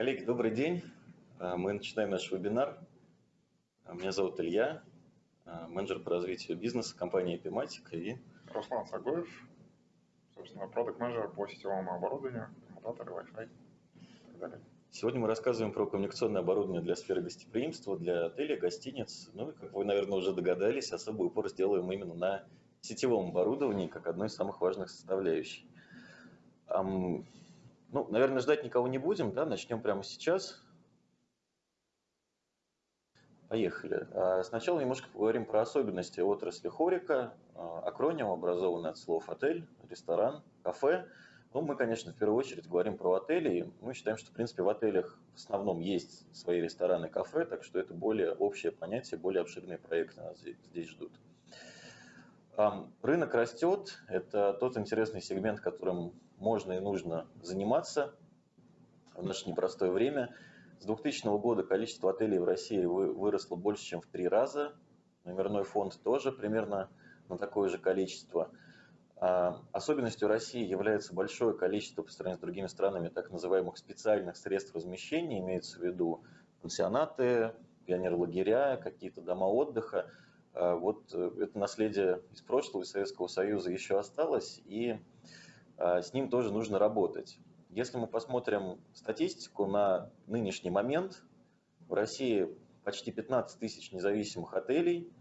Коллеги, добрый день. А, мы начинаем наш вебинар. А, меня зовут Илья, а, менеджер по развитию бизнеса компании Epimatic и Руслан Сагоев, собственно, продукт-менеджер по сетевому оборудованию, коммутаторы, Wi-Fi и так далее. Сегодня мы рассказываем про коммуникационное оборудование для сферы гостеприимства, для отелей, гостиниц. Ну и, как вы, наверное, уже догадались, особый упор сделаем именно на сетевом оборудовании, как одной из самых важных составляющих. Ну, наверное, ждать никого не будем, да, начнем прямо сейчас. Поехали. А, сначала немножко поговорим про особенности отрасли хорика. А, акроним образован от слов отель, ресторан, кафе. Ну, мы, конечно, в первую очередь говорим про отели. Мы считаем, что, в принципе, в отелях в основном есть свои рестораны, кафе, так что это более общее понятие, более обширные проекты нас здесь ждут. Рынок растет. Это тот интересный сегмент, которым можно и нужно заниматься в наше непростое время – с 2000 года количество отелей в России выросло больше, чем в три раза. Номерной фонд тоже примерно на такое же количество. А, особенностью России является большое количество по сравнению с другими странами так называемых специальных средств размещения, имеется в виду пансионаты, пионерлагеря, какие-то дома отдыха. А, вот э, это наследие из прошлого, из Советского Союза еще осталось, и а, с ним тоже нужно работать. Если мы посмотрим статистику на нынешний момент, в России почти 15 тысяч независимых отелей,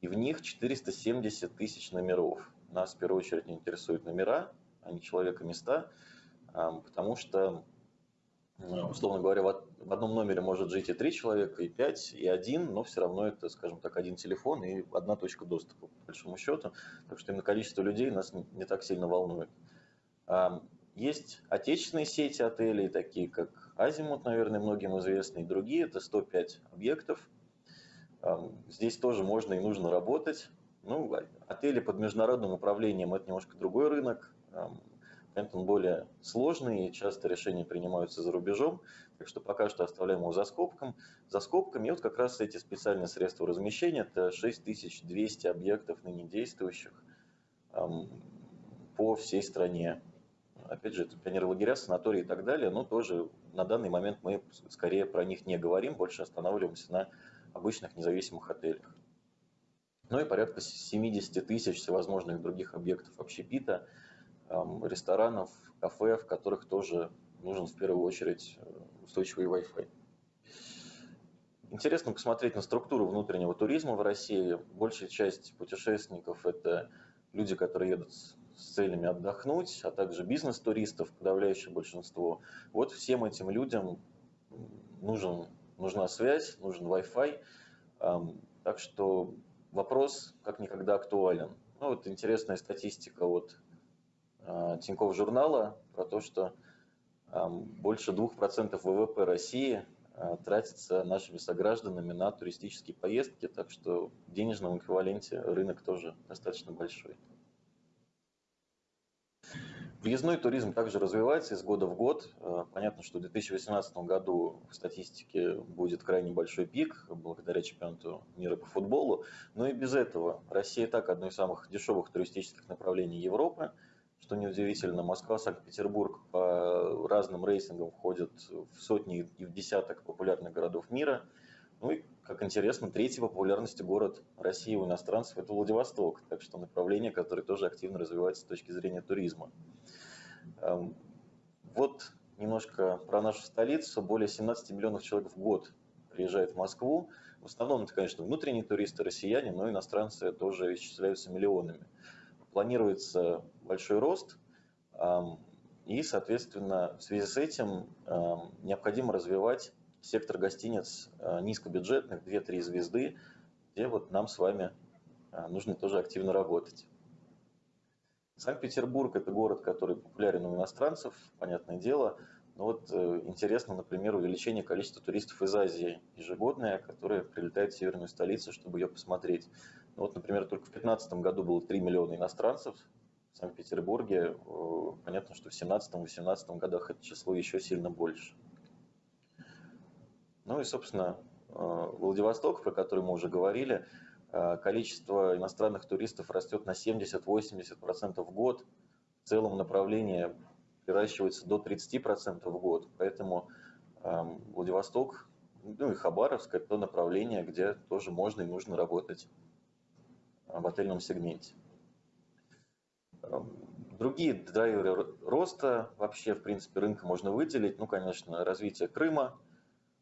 и в них 470 тысяч номеров. Нас в первую очередь интересуют номера, а не человека места, потому что, условно говоря, в одном номере может жить и три человека, и пять, и один, но все равно это, скажем так, один телефон и одна точка доступа, по большому счету. Так что именно количество людей нас не так сильно волнует. Есть отечественные сети отелей, такие как Азимут, наверное, многим известны, и другие. Это 105 объектов. Здесь тоже можно и нужно работать. Ну, отели под международным управлением – это немножко другой рынок. Он более сложный, и часто решения принимаются за рубежом. Так что пока что оставляем его за скобком. За скобками. И вот как раз эти специальные средства размещения – это 6200 объектов ныне действующих по всей стране опять же, это пионерлагеря, санатории и так далее, но тоже на данный момент мы скорее про них не говорим, больше останавливаемся на обычных независимых отелях. Ну и порядка 70 тысяч всевозможных других объектов общепита, ресторанов, кафе, в которых тоже нужен в первую очередь э, устойчивый Wi-Fi. Интересно посмотреть на структуру внутреннего туризма в России. Большая часть путешественников – это люди, которые едут с целями отдохнуть, а также бизнес-туристов, подавляющее большинство. Вот всем этим людям нужен, нужна связь, нужен Wi-Fi. Так что вопрос как никогда актуален. Ну, вот интересная статистика от Тинькофф журнала про то, что больше 2% ВВП России а, тратится нашими согражданами на туристические поездки, так что в денежном эквиваленте рынок тоже достаточно большой. Въездной туризм также развивается из года в год. Э, понятно, что в 2018 году в статистике будет крайне большой пик благодаря чемпионату мира по футболу. Но и без этого Россия и так одно из самых дешевых туристических направлений Европы. Что неудивительно, Москва, Санкт-Петербург по разным рейтингам входят в сотни и в десяток популярных городов мира. Ну и, как интересно, третий по популярности город России у иностранцев – это Владивосток. Так что направление, которое тоже активно развивается с точки зрения туризма. Эм, вот немножко про нашу столицу. Более 17 миллионов человек в год приезжает в Москву. В основном это, конечно, внутренние туристы, россияне, но иностранцы тоже исчисляются миллионами. Планируется большой рост, и, соответственно, в связи с этим необходимо развивать сектор гостиниц э, низкобюджетных, 2-3 звезды, где вот нам с вами э, нужно тоже активно работать. Санкт-Петербург – это город, который популярен у иностранцев, понятное дело. Но вот э, интересно, например, увеличение количества туристов из Азии ежегодное, которые прилетают в северную столицу, чтобы ее посмотреть. Вот, например, только в 2015 году было 3 миллиона иностранцев в Санкт-Петербурге. Э, понятно, что в 2017-2018 годах это число еще сильно больше. Ну и, собственно, э, Владивосток, про который мы уже говорили – Э, количество иностранных туристов растет на 70-80% в год. В целом направление приращивается до 30% в год. Поэтому Владивосток, ну и Хабаровск – это то направление, где тоже можно и нужно работать в отельном сегменте. Другие драйверы роста вообще, в принципе, рынка можно выделить. Ну, конечно, развитие Крыма.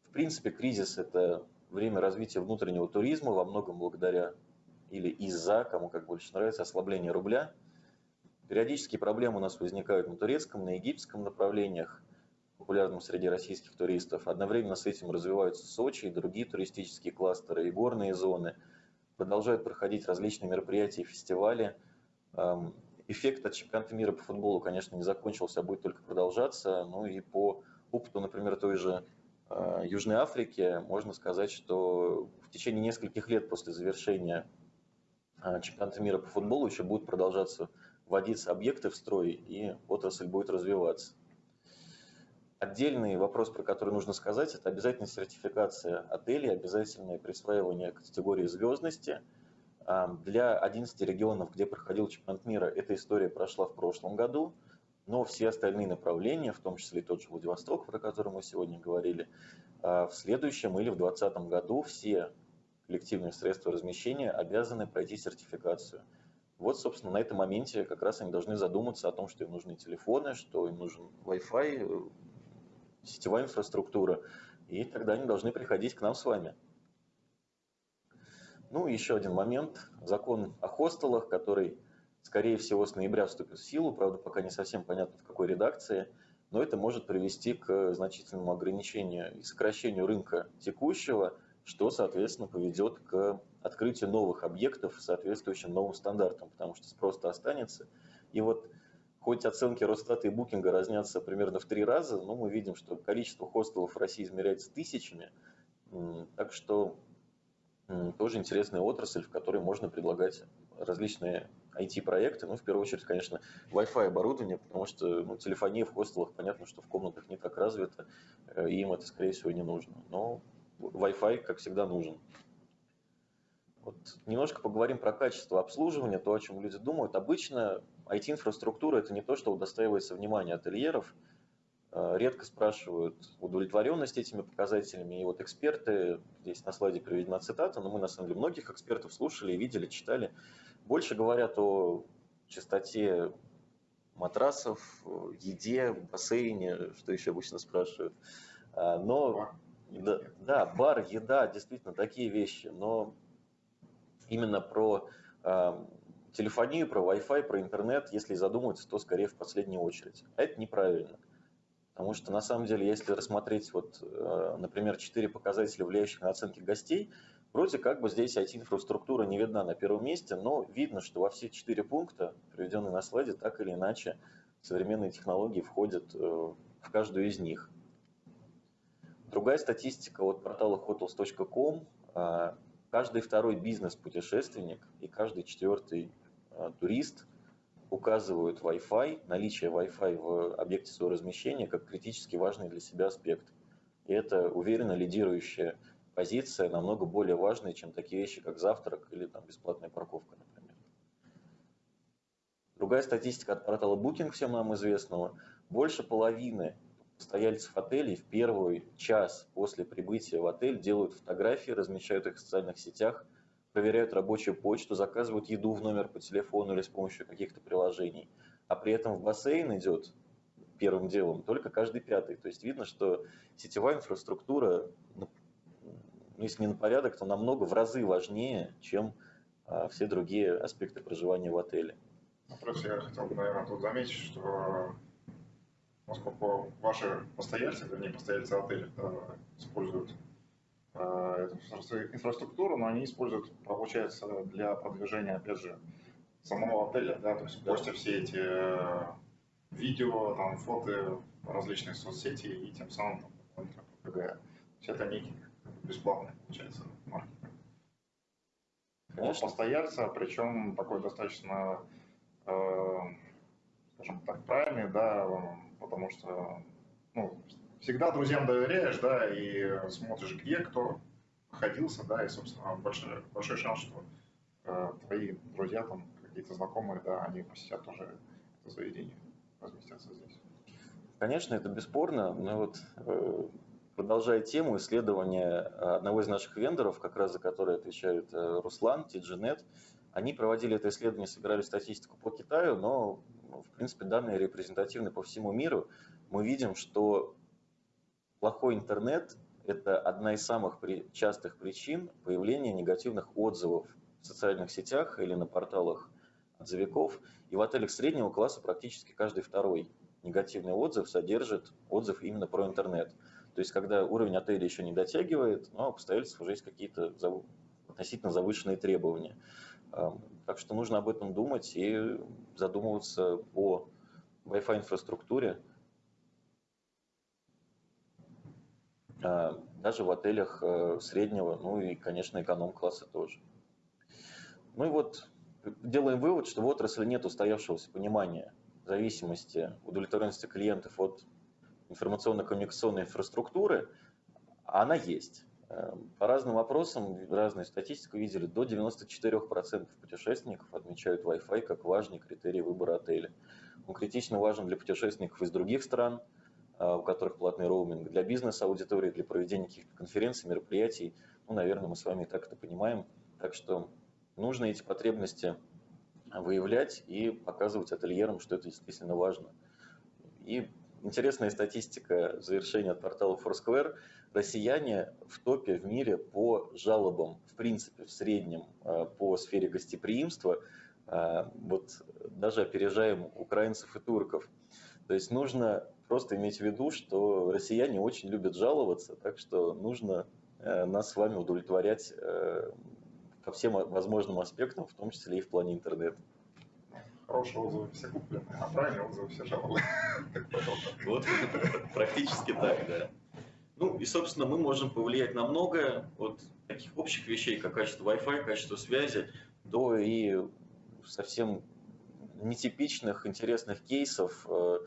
В принципе, кризис – это время развития внутреннего туризма, во многом благодаря или из-за, кому как больше нравится, ослабления рубля. Периодические проблемы у нас возникают на турецком, на египетском направлениях, популярным среди российских туристов. Одновременно с этим развиваются Сочи и другие туристические кластеры и горные зоны. Продолжают проходить различные мероприятия и фестивали эффект от чемпионата мира по футболу, конечно, не закончился, а будет только продолжаться. Ну и по опыту, например, той же э, Южной Африки, можно сказать, что в течение нескольких лет после завершения э, чемпионата мира по футболу еще будут продолжаться вводиться объекты в строй, и отрасль будет развиваться. Отдельный вопрос, про который нужно сказать, это обязательная сертификация отелей, обязательное присваивание категории звездности – для 11 регионов, где проходил чемпионат мира, эта история прошла в прошлом году, но все остальные направления, в том числе и тот же Владивосток, про который мы сегодня говорили, а, в следующем или в 2020 году все коллективные средства размещения обязаны пройти сертификацию. Вот, собственно, на этом моменте как раз они должны задуматься о том, что им нужны телефоны, что им нужен Wi-Fi, э, сетевая инфраструктура, и тогда они должны приходить к нам с вами. Ну, еще один момент. Закон о хостелах, который, скорее всего, с ноября вступит в силу. Правда, пока не совсем понятно, в какой редакции. Но это может привести к значительному ограничению и сокращению рынка текущего, что, соответственно, поведет к открытию новых объектов, соответствующим новым стандартам, потому что спрос-то останется. И вот хоть оценки Росстата и Букинга разнятся примерно в три раза, но мы видим, что количество хостелов в России измеряется тысячами. Так что тоже интересная отрасль, в которой можно предлагать различные IT-проекты, ну, в первую очередь, конечно, Wi-Fi оборудование, потому что ну, телефония в хостелах, понятно, что в комнатах не так развита, э, и им это, скорее всего, не нужно. Но Wi-Fi, как всегда, нужен. Вот немножко поговорим про качество обслуживания, то, о чем люди думают. Обычно IT-инфраструктура – это не то, что удостаивается внимания ательеров – Э, редко спрашивают удовлетворенность этими показателями. И вот эксперты, здесь на слайде приведена цитата, но мы на самом деле многих экспертов слушали, видели, читали, больше говорят о чистоте матрасов, еде, бассейне, что еще обычно спрашивают. А, но да, да, бар, еда, действительно такие вещи, но именно про э, телефонию, про Wi-Fi, про интернет, если задумываться, то скорее в последнюю очередь. А это неправильно. Потому что на самом деле, если рассмотреть, вот, э, например, четыре показателя, влияющих на оценки гостей, вроде как бы здесь IT-инфраструктура не видна на первом месте, но видно, что во все четыре пункта, приведенные на слайде, так или иначе современные технологии входят э, в каждую из них. Другая статистика от портала hotels.com. Э, каждый второй бизнес-путешественник и каждый четвертый турист указывают Wi-Fi, наличие Wi-Fi в объекте своего размещения как критически важный для себя аспект. И это уверенно лидирующая позиция, намного более важная, чем такие вещи, как завтрак или там, бесплатная парковка, например. Другая статистика от портала Booking, всем нам известного. Больше половины постояльцев отелей в первый час после прибытия в отель делают фотографии, размещают их в социальных сетях – проверяют рабочую почту, заказывают еду в номер по телефону или с помощью каких-то приложений. А при этом в бассейн идет первым делом только каждый пятый. То есть видно, что сетевая инфраструктура, ну, если не на порядок, то намного в разы важнее, чем а, все другие аспекты проживания в отеле. Просто я хотел бы, наверное, тут заметить, что поскольку ваши постояльцы, вернее, постояльцы отеля используют Э, инфраструктуру, но они используют, получается, для продвижения, опять же, самого отеля, да, то есть постят все эти э, видео, там, фото, различные соцсети и тем самым там, продвигая. Все это некий бесплатный, получается, маркетинг. Конечно. Постояльца, причем такой достаточно, э, скажем так, правильный, да, потому что ну, всегда друзьям доверяешь, да, и смотришь, где кто находился, да, и, собственно, большой, большой шанс, что э, твои друзья, там, какие-то знакомые, да, они посетят тоже это заведение, разместятся здесь. Конечно, это бесспорно, но вот э, продолжая тему исследования одного из наших вендоров, как раз за который отвечает Руслан, TGNet, они проводили это исследование, собирали статистику по Китаю, но, в принципе, данные репрезентативны по всему миру. Мы видим, что плохой интернет – это одна из самых частых причин появления негативных отзывов в социальных сетях или на порталах отзывиков. И в отелях среднего класса практически каждый второй негативный отзыв содержит отзыв именно про интернет. То есть, когда уровень отеля еще не дотягивает, но у обстоятельств уже есть какие-то относительно завышенные требования. Так что нужно об этом думать и задумываться о Wi-Fi инфраструктуре. Даже в отелях э, среднего, ну и, конечно, эконом-класса тоже. Ну и вот делаем вывод, что в отрасли нет устоявшегося понимания зависимости, удовлетворенности клиентов от информационно-коммуникационной инфраструктуры, а она есть. Эм, по разным вопросам, разную статистику видели, до 94% путешественников отмечают Wi-Fi как важный критерий выбора отеля. Он критично важен для путешественников из других стран, э, у которых платный роуминг, для бизнес-аудитории, для проведения каких-то конференций, мероприятий. Ну, наверное, мы с вами и так это понимаем. Так что нужно эти потребности выявлять и показывать ательерам, что это действительно важно. И интересная статистика завершения от портала Foursquare – россияне в топе в мире по жалобам, в принципе, в среднем э, по сфере гостеприимства, э, вот даже опережаем украинцев и турков. То есть нужно просто иметь в виду, что россияне очень любят жаловаться, так что нужно э, нас с вами удовлетворять по всем возможным аспектам, в том числе и в плане интернета. Хорошие отзывы все куплены, а правильные отзывы все жалобы. Вот практически так, да. Ну и, собственно, мы можем повлиять на многое, от таких общих вещей, как качество Wi-Fi, качество связи, до и совсем нетипичных, интересных кейсов, э,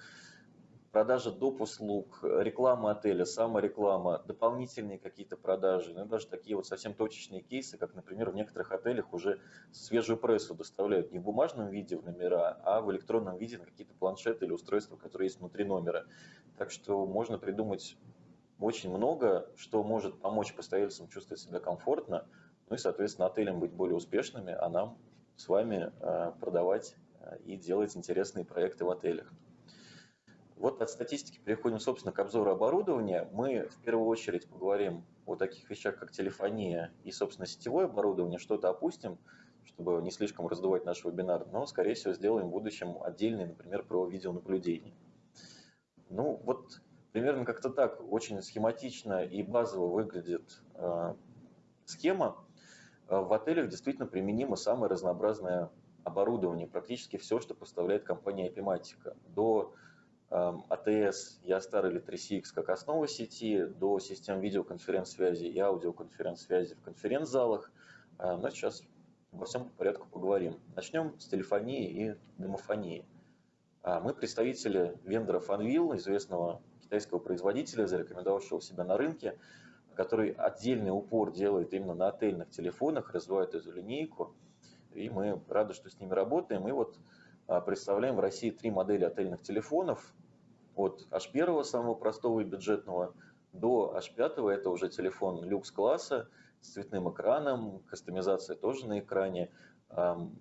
продажа доп. услуг, реклама отеля, самореклама, дополнительные какие-то продажи, ну, даже такие вот совсем точечные кейсы, как, например, в некоторых отелях уже свежую прессу доставляют не в бумажном виде в номера, а в электронном виде на какие-то планшеты или устройства, которые есть внутри номера. Так что можно придумать очень много, что может помочь постояльцам чувствовать себя комфортно, ну и, соответственно, отелям быть более успешными, а нам с вами э, продавать э, и делать интересные проекты в отелях. Вот от статистики переходим, собственно, к обзору оборудования. Мы в первую очередь поговорим о таких вещах, как телефония и, собственно, сетевое оборудование. Что-то опустим, чтобы не слишком раздувать наш вебинар, но, скорее всего, сделаем в будущем отдельный, например, про видеонаблюдение. Ну, вот Примерно как-то так, очень схематично и базово выглядит э, схема. Э, в отелях действительно применимо самое разнообразное оборудование, практически все, что поставляет компания Epimatica. До Эм, Ястар или 3CX как основа сети, до систем видеоконференц-связи и аудиоконференц-связи в конференц-залах. Э, но сейчас во всем по порядку поговорим. Начнем с телефонии и домофонии. Мы представители вендора Fanvil, известного китайского производителя, зарекомендовавшего себя на рынке, который отдельный упор делает именно на отельных телефонах, развивает эту линейку. И мы рады, что с ними работаем. И вот представляем в России три модели отельных телефонов. От H1, самого простого и бюджетного, до H5, это уже телефон люкс-класса с цветным экраном, кастомизация тоже на экране. Ну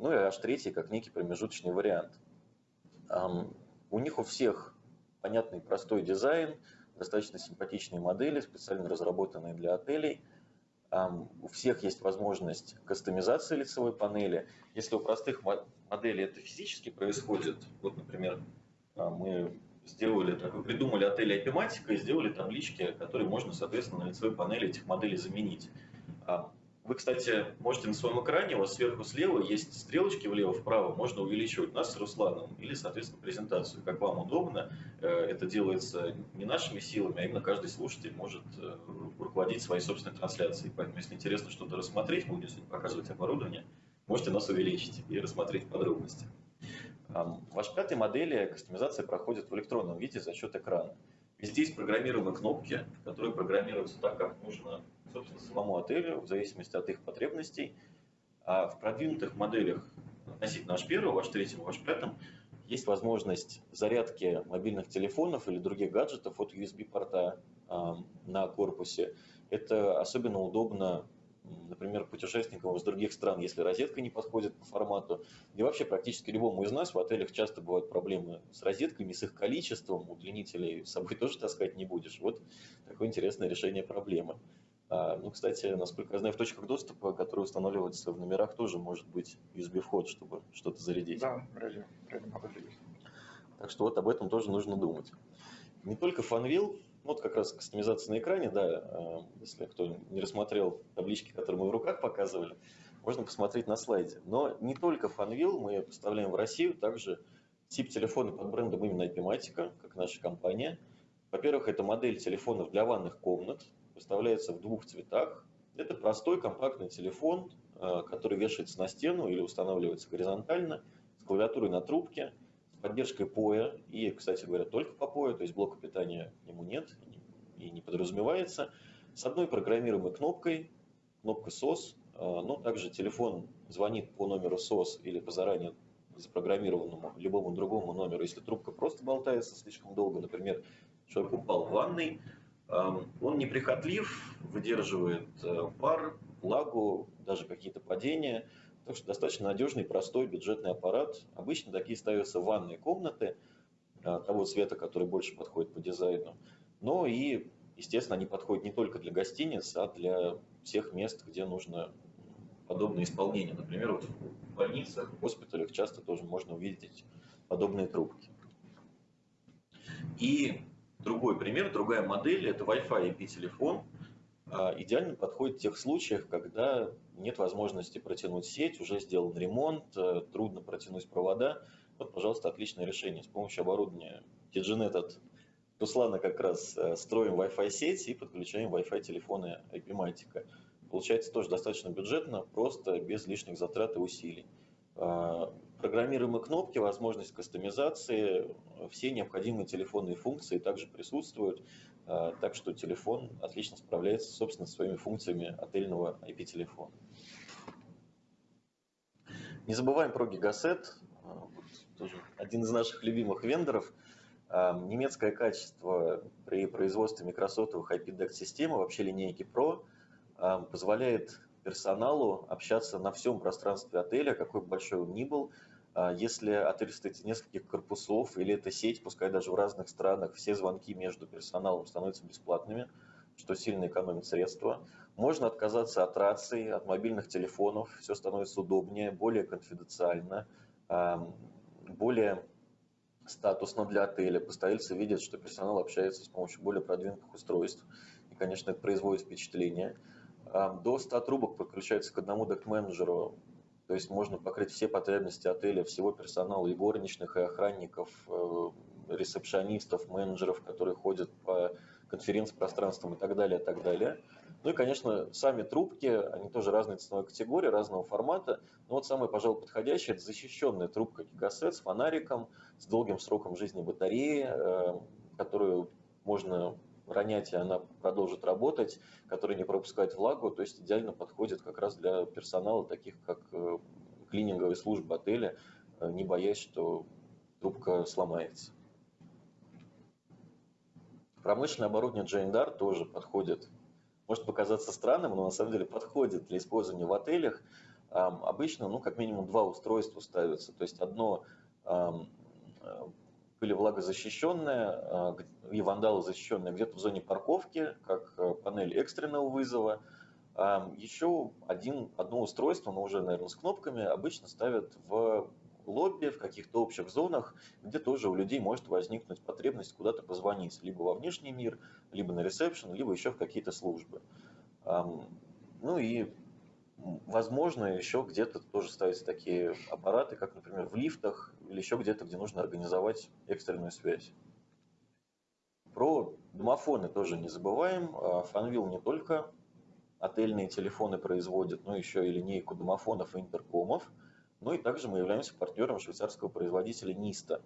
и H3 как некий промежуточный вариант. У них у всех понятный простой дизайн, достаточно симпатичные модели, специально разработанные для отелей. У всех есть возможность кастомизации лицевой панели. Если у простых моделей это физически происходит, вот, например, а, мы сделали, так, вы придумали отель Epimatica и сделали таблички, которые можно, соответственно, на лицевой панели этих моделей заменить. Вы, кстати, можете на своем экране, у вас сверху слева есть стрелочки влево-вправо, можно увеличивать нас с Русланом или, соответственно, презентацию, как вам удобно. Э, это делается не нашими силами, а именно каждый слушатель может э, руководить своей собственной трансляцией. Поэтому, если интересно что-то рассмотреть, мы будем сегодня показывать оборудование, можете нас увеличить и рассмотреть подробности. В вашей пятой модели кастомизация проходит в электронном виде за счет экрана. Везде есть программируемые кнопки, которые программируются так, как нужно собственно, самому отелю, в зависимости от их потребностей. А в продвинутых моделях относительно H1, H3, H5 есть возможность зарядки мобильных телефонов или других гаджетов от USB-порта на корпусе. Это особенно удобно например, путешественникам из других стран, если розетка не подходит по формату. И вообще практически любому из нас в отелях часто бывают проблемы с розетками, с их количеством. Удлинителей с собой тоже таскать не будешь. Вот такое интересное решение проблемы. А, ну, кстати, насколько я знаю, в точках доступа, которые устанавливаются в номерах, тоже может быть USB-вход, чтобы что-то зарядить. Да, вроде. Так что вот об этом тоже нужно думать. Не только Fanvil, вот как раз кастомизация на экране, да, э, если кто не рассмотрел таблички, которые мы в руках показывали, можно посмотреть на слайде. Но не только Fanvil мы поставляем в Россию, также тип телефона под брендом именно Epimatica, как наша компания. Во-первых, это модель телефонов для ванных комнат, поставляется в двух цветах. Это простой компактный телефон, э, который вешается на стену или устанавливается горизонтально, с клавиатурой на трубке – поддержкой POE, и, кстати говоря, только по POE, то есть блока питания к нему нет и не подразумевается, с одной программируемой кнопкой, кнопкой SOS, а, но также телефон звонит по номеру SOS или по заранее запрограммированному любому другому номеру. Если трубка просто болтается слишком долго, например, человек упал в ванной, он неприхотлив, выдерживает э, пар, влагу, даже какие-то падения – так что достаточно надежный, простой бюджетный аппарат. Обычно такие ставятся в ванные комнаты а, того цвета, который больше подходит по дизайну. Но и, естественно, они подходят не только для гостиниц, а для всех мест, где нужно подобное исполнение. Например, вот в больницах, в госпиталях часто тоже можно увидеть подобные трубки. И другой пример, другая модель, это Wi-Fi IP-телефон. А, идеально подходит в тех случаях, когда нет возможности протянуть сеть, уже сделан ремонт, э, трудно протянуть провода. Вот, пожалуйста, отличное решение. С помощью оборудования TGNet от Туслана как раз э, строим Wi-Fi сеть и подключаем Wi-Fi телефоны IP-матика. Получается тоже достаточно бюджетно, просто без лишних затрат и усилий. Программируемые кнопки, возможность кастомизации, все необходимые телефонные функции также присутствуют. А, так что телефон отлично справляется, собственно, со своими функциями отельного IP-телефона. Не забываем про Gigaset, а, тоже один из наших любимых вендоров. А, немецкое качество при производстве микросотовых IP-DEC-системы, вообще линейки Pro, позволяет персоналу общаться на всем пространстве отеля, какой бы большой он ни был, если отель из нескольких корпусов или это сеть, пускай даже в разных странах, все звонки между персоналом становятся бесплатными, что сильно экономит средства. Можно отказаться от рации, от мобильных телефонов, все становится удобнее, более конфиденциально, более статусно для отеля. Постояльцы видят, что персонал общается с помощью более продвинутых устройств. И, конечно, это производит впечатление. До 100 трубок подключается к одному док-менеджеру то есть можно покрыть все потребности отеля, всего персонала, и горничных, и охранников, э, ресепшонистов, менеджеров, которые ходят по конференц-пространствам и так далее, и так далее. Ну и, конечно, сами трубки, они тоже разной ценовой категории, разного формата. Но вот самое, пожалуй, подходящее – это защищенная трубка гигасет с фонариком, с долгим сроком жизни батареи, э, которую можно ронять, она продолжит работать, который не пропускает влагу, то есть идеально подходит как раз для персонала, таких как э, клининговые службы отеля, э, не боясь, что трубка сломается. Промышленное оборудование Джейндар тоже подходит. Может показаться странным, но на самом деле подходит для использования в отелях. Обычно, ну, как минимум два устройства ставятся. То есть одно э, были влагозащищенная а, и вандалозащищенная где-то в зоне парковки, как э, панель экстренного вызова. Еще один, одно устройство, но уже, наверное, с кнопками, обычно ставят в лобби, в каких-то общих зонах, где тоже у людей может возникнуть потребность куда-то позвонить, либо во внешний мир, либо на ресепшн, либо еще в какие-то службы. Ну и возможно, еще где-то тоже ставятся такие аппараты, как, например, в лифтах или еще где-то, где нужно организовать экстренную связь. Про домофоны тоже не забываем. Фанвил не только отельные телефоны производит, но еще и линейку домофонов и интеркомов. Ну и также мы являемся партнером швейцарского производителя Ниста.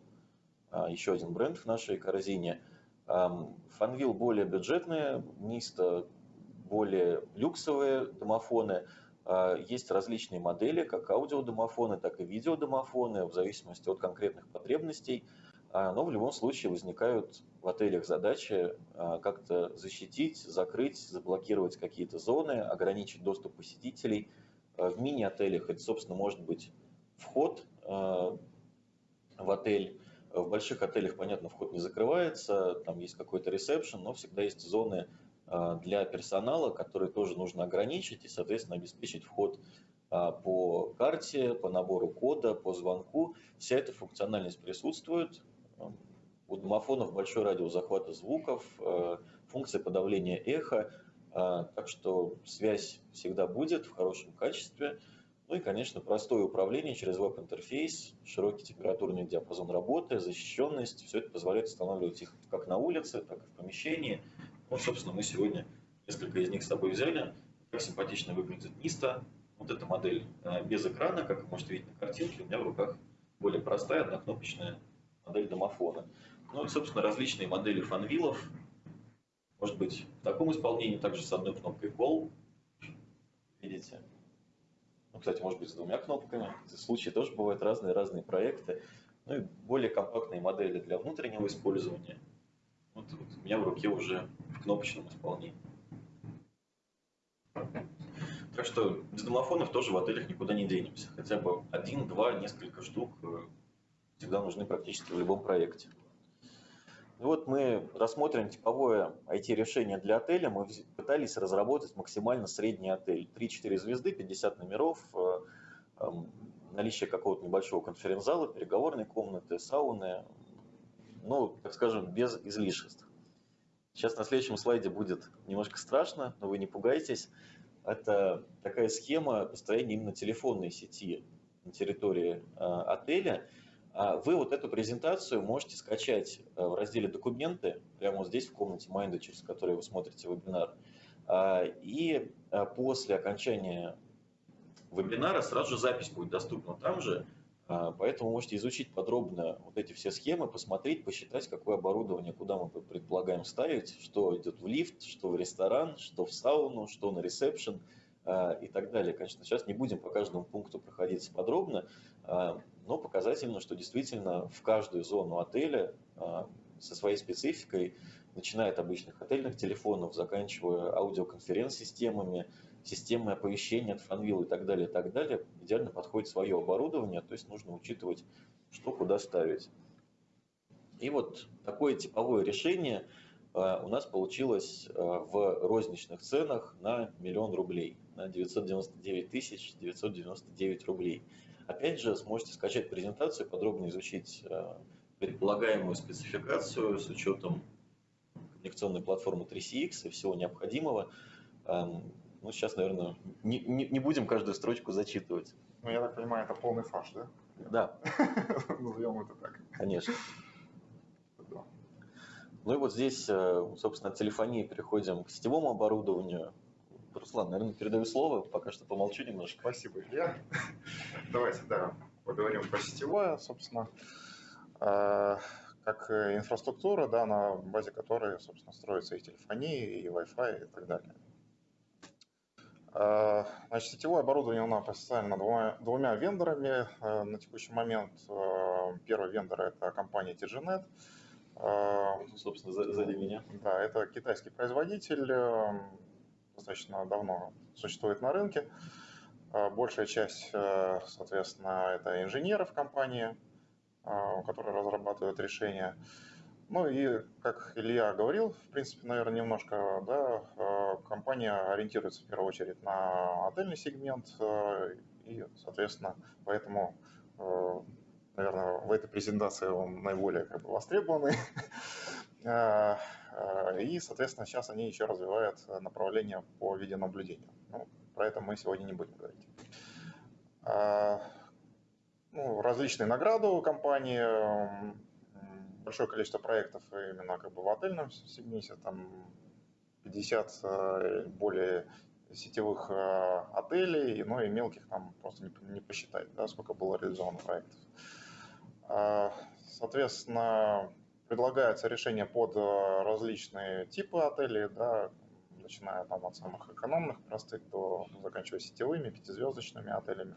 А, еще один бренд в нашей корзине. Фанвил более бюджетные, Ниста более люксовые домофоны. Есть различные модели, как аудиодомофоны, так и видеодомофоны, в зависимости от конкретных потребностей. Но в любом случае возникают в отелях задачи как-то защитить, закрыть, заблокировать какие-то зоны, ограничить доступ посетителей. В мини-отелях это, собственно, может быть вход в отель, в больших отелях, понятно, вход не закрывается, там есть какой-то ресепшн, но всегда есть зоны а, для персонала, которые тоже нужно ограничить и, соответственно, обеспечить вход а, по карте, по набору кода, по звонку. Вся эта функциональность присутствует. У домофонов большой радиус захвата звуков, а, функция подавления эха, так что связь всегда будет в хорошем качестве. Ну и, конечно, простое управление через веб-интерфейс, широкий температурный диапазон работы, защищенность. Все это позволяет устанавливать их как на улице, так и в помещении. Вот, собственно, мы сегодня несколько из них с собой взяли. Как симпатично выглядит Ниста. Вот эта модель э, без экрана, как вы можете видеть на картинке. У меня в руках более простая однокнопочная модель домофона. Ну и, собственно, различные модели фанвилов. Может быть, в таком исполнении также с одной кнопкой Call. Видите, ну, кстати, может быть, с двумя кнопками. Случаи тоже бывают разные, разные проекты. Ну и более компактные модели для внутреннего использования. Вот, вот у меня в руке уже в кнопочном исполнении. Так что без домофонов тоже в отелях никуда не денемся. Хотя бы один, два, несколько штук э, всегда нужны практически в любом проекте. И вот мы рассмотрим типовое IT-решение для отеля. Мы пытались разработать максимально средний отель. 3-4 звезды, 50 номеров, э, эм, наличие какого-то небольшого конференц-зала, переговорной комнаты, сауны. Ну, так скажем, без излишеств. Сейчас на следующем слайде будет немножко страшно, но вы не пугайтесь. Это такая схема построения именно телефонной сети на территории э, отеля – а вы вот эту презентацию можете скачать э, в разделе «Документы», прямо вот здесь в комнате Майнда, через которую вы смотрите вебинар. А, и после окончания вебинара сразу же запись будет доступна там же, а, поэтому можете изучить подробно вот эти все схемы, посмотреть, посчитать, какое оборудование, куда мы предполагаем ставить, что идет в лифт, что в ресторан, что в сауну, что на ресепшн и так далее. Конечно, сейчас не будем по каждому пункту проходиться подробно, но показательно, что действительно в каждую зону отеля а, со своей спецификой, начиная от обычных отельных телефонов, заканчивая аудиоконференц-системами, системой оповещения от Фанвилл и так далее, и так далее, идеально подходит свое оборудование, то есть нужно учитывать, что куда ставить. И вот такое типовое решение а, у нас получилось а, в розничных ценах на миллион рублей, на 999 тысяч 999 рублей. Опять же, сможете скачать презентацию, подробно изучить э, предполагаемую спецификацию с учетом коммуникационной платформы 3CX и всего необходимого. Ну, сейчас, наверное, не, не, не будем каждую строчку зачитывать. Ну, я так понимаю, это полный фарш, да? Да. Назовем это так. Конечно. Ну и вот здесь, э, собственно, от телефонии переходим к сетевому оборудованию. Руслан, наверное, передаю слово, пока что помолчу немножко. Спасибо, Илья. Давайте, да, поговорим про сетевое, собственно, а, как инфраструктура, да, на базе которой, собственно, строится и телефония, и Wi-Fi, и так далее. А, значит, сетевое оборудование у нас представлено двумя, двумя вендорами а, на текущий момент. Первый вендор – это компания TGNet. Собственно, сзади меня. Да, это китайский производитель, достаточно давно существует на рынке. А, большая часть, соответственно, это инженеры в компании, а, которые разрабатывают решения. Ну и, как Илья говорил, в принципе, наверное, немножко, да, э, компания ориентируется в первую очередь на отельный сегмент, э, и, соответственно, поэтому, наверное, в этой презентации он наиболее как бы, востребованный. И, соответственно, сейчас они еще развивают направление по видеонаблюдению. Ну, про это мы сегодня не будем говорить. Ну, различные награды у компании, большое количество проектов именно как бы в отельном сегменте, там 50 э, более сетевых э, отелей, но и мелких там просто не, не посчитать, да, сколько было реализовано проектов. Соответственно, предлагается решение под э, различные типы отелей, да, начиная там от самых экономных, простых, до заканчивая сетевыми, пятизвездочными отелями.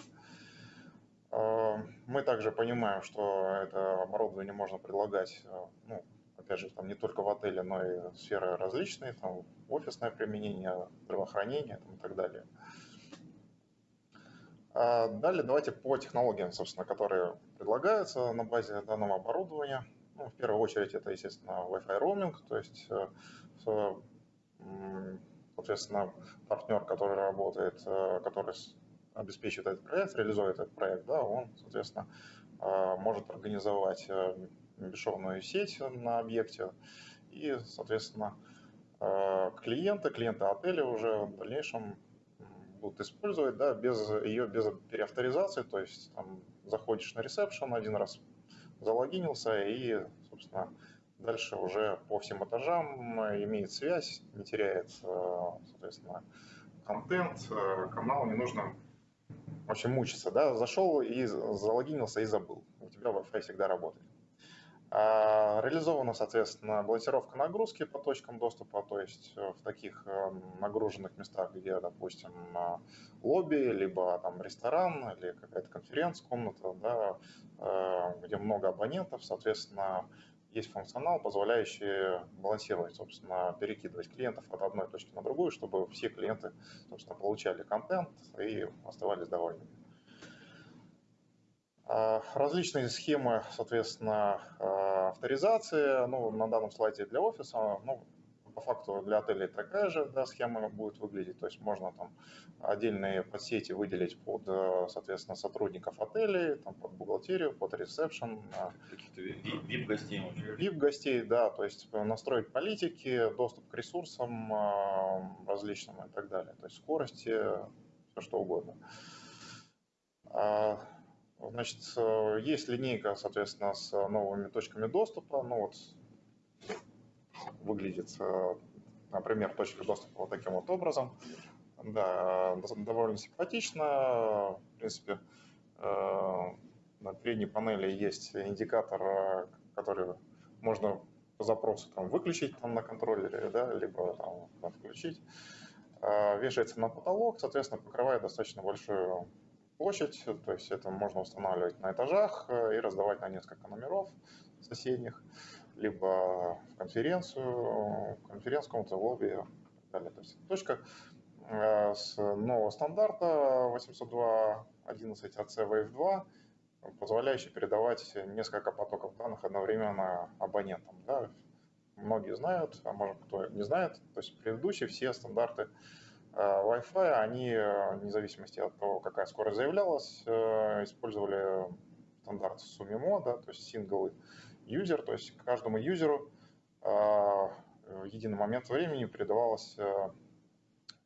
Мы также понимаем, что это оборудование можно предлагать, э, ну, опять же, там не только в отеле, но и сферы различные, там офисное применение, здравоохранение там, и так далее. А далее давайте по технологиям, собственно, которые предлагаются на базе данного оборудования. Ну, в первую очередь это, естественно, Wi-Fi roaming, то есть, э, соответственно, партнер, который работает, который обеспечивает этот проект, реализует этот проект, да, он, соответственно, а, может организовать э, бесшовную сеть на объекте. И, соответственно, э, клиенты, клиенты отеля уже в дальнейшем будут использовать, да, без ее без переавторизации, то есть там заходишь на ресепшн один раз, залогинился и, собственно, дальше уже по всем этажам имеет связь, не теряет, э, соответственно, контент, канал, не нужно очень мучиться, да, зашел и залогинился и забыл. У тебя Wi-Fi всегда работает. А, реализована, соответственно, балансировка нагрузки по точкам доступа, то есть э, в таких э, нагруженных местах, где, допустим, лобби, либо там ресторан или какая-то конференц-комната, да, э, где много абонентов, соответственно, есть функционал, позволяющий балансировать, собственно, перекидывать клиентов от одной точки на другую, чтобы все клиенты, собственно, получали контент и оставались довольными. А, различные схемы, соответственно, а, авторизации. Ну, на данном слайде для офиса, ну, по факту для отелей такая же да, схема будет выглядеть. То есть можно там отдельные подсети выделить под, э, соответственно, сотрудников отелей, там, под бухгалтерию, под ресепшн. Каких-то VIP-гостей. VIP-гостей, да, то есть настроить политики, доступ к ресурсам э, различным и так далее. То есть скорости, все что угодно. А, значит, э, есть линейка, соответственно, с новыми точками доступа. Ну вот выглядит, э, например, точка доступа вот таким вот образом. Да, довольно симпатично. В принципе, э, на передней панели есть индикатор, э, который можно по запросу там, выключить там, на контроллере, да, либо там, включить. Вешается на потолок, соответственно, покрывает достаточно большую площадь, то есть это можно устанавливать на этажах и раздавать на несколько номеров соседних либо в конференцию, конференц-комнату, лобби и так далее. То есть точка э, с нового стандарта 802.11 AC Wave 2, позволяющий передавать несколько потоков данных одновременно абонентам. Да. Многие знают, а может кто не знает, то есть предыдущие все стандарты э, Wi-Fi, они, э, вне зависимости от того, какая скорость заявлялась, использовали стандарт SUMIMO, да, то есть синглы юзер, то есть каждому юзеру а, в единый момент времени передавалась, э,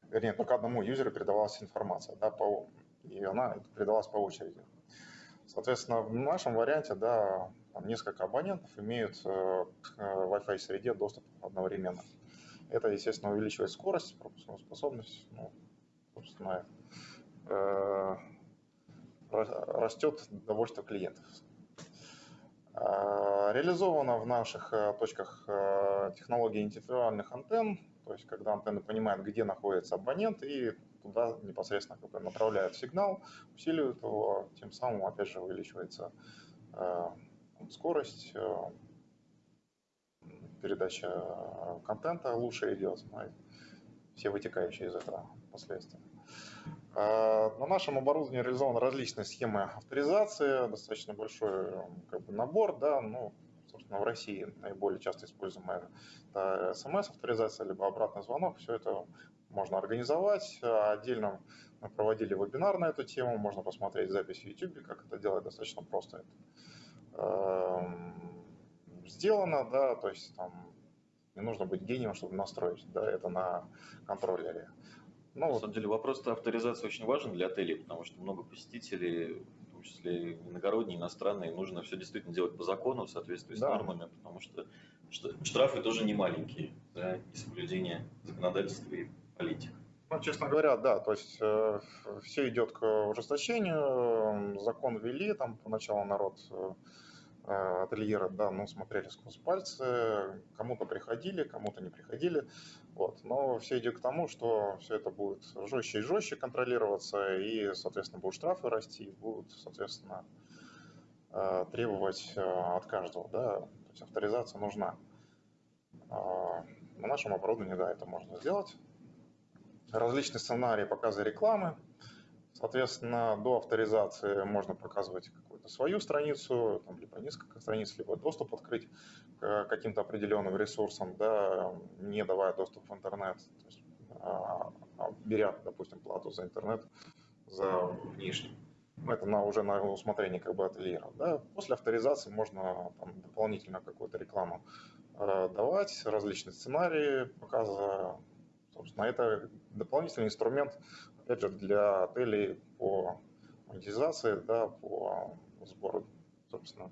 вернее, только одному юзеру передавалась информация, да, по, и она передавалась по очереди. Соответственно, в нашем варианте, да, там несколько абонентов имеют э, к Wi-Fi среде доступ одновременно. Это, естественно, увеличивает скорость, пропускную способность, ну, собственно, э, растет довольство клиентов. А, реализована в наших э, точках э, технология индивидуальных антенн, то есть когда антенна понимает, где находится абонент, и туда непосредственно как бы направляют сигнал, усиливают его, тем самым, опять же, увеличивается э, скорость, передача контента лучше идет, ну, все вытекающие из этого последствия. А, на нашем оборудовании реализованы различные схемы авторизации, достаточно большой как бы, набор, да, ну, собственно, в России наиболее часто используемая смс-авторизация, либо обратный звонок, все это можно организовать. Отдельно мы проводили вебинар на эту тему, можно посмотреть запись в YouTube, как это делать достаточно просто. Это сделано, да, то есть там не нужно быть гением, чтобы настроить да, это на контроллере. Ну, На самом деле вопрос авторизации очень важен для отелей, потому что много посетителей, в том числе иногородние, иностранные, нужно все действительно делать по закону, в соответствии с да. нормами, потому что штрафы тоже не маленькие за несоблюдение законодательства и политик. Ну, честно говоря, да, то есть э, все идет к ужесточению, закон ввели, там поначалу народ э, э, ательера, да, ну, смотрели сквозь пальцы, кому-то приходили, кому-то не приходили, вот. Но все идет к тому, что все это будет жестче и жестче контролироваться, и, соответственно, будут штрафы расти, будут, соответственно, э, требовать от каждого, да, то есть авторизация нужна. На нашем оборудовании, да, это можно сделать. Различные сценарии показа рекламы, Соответственно, до авторизации можно показывать какую-то свою страницу, там, либо несколько страниц, либо доступ открыть к каким-то определенным ресурсам, да, не давая доступ в интернет, то есть, а, а, беря, допустим, плату за интернет за внешний. Это на, уже на усмотрение как бы ательера. Да. После авторизации можно там, дополнительно какую-то рекламу э, давать, различные сценарии показа. Собственно, это дополнительный инструмент опять же, для отелей по монетизации, да, по сбору, собственно,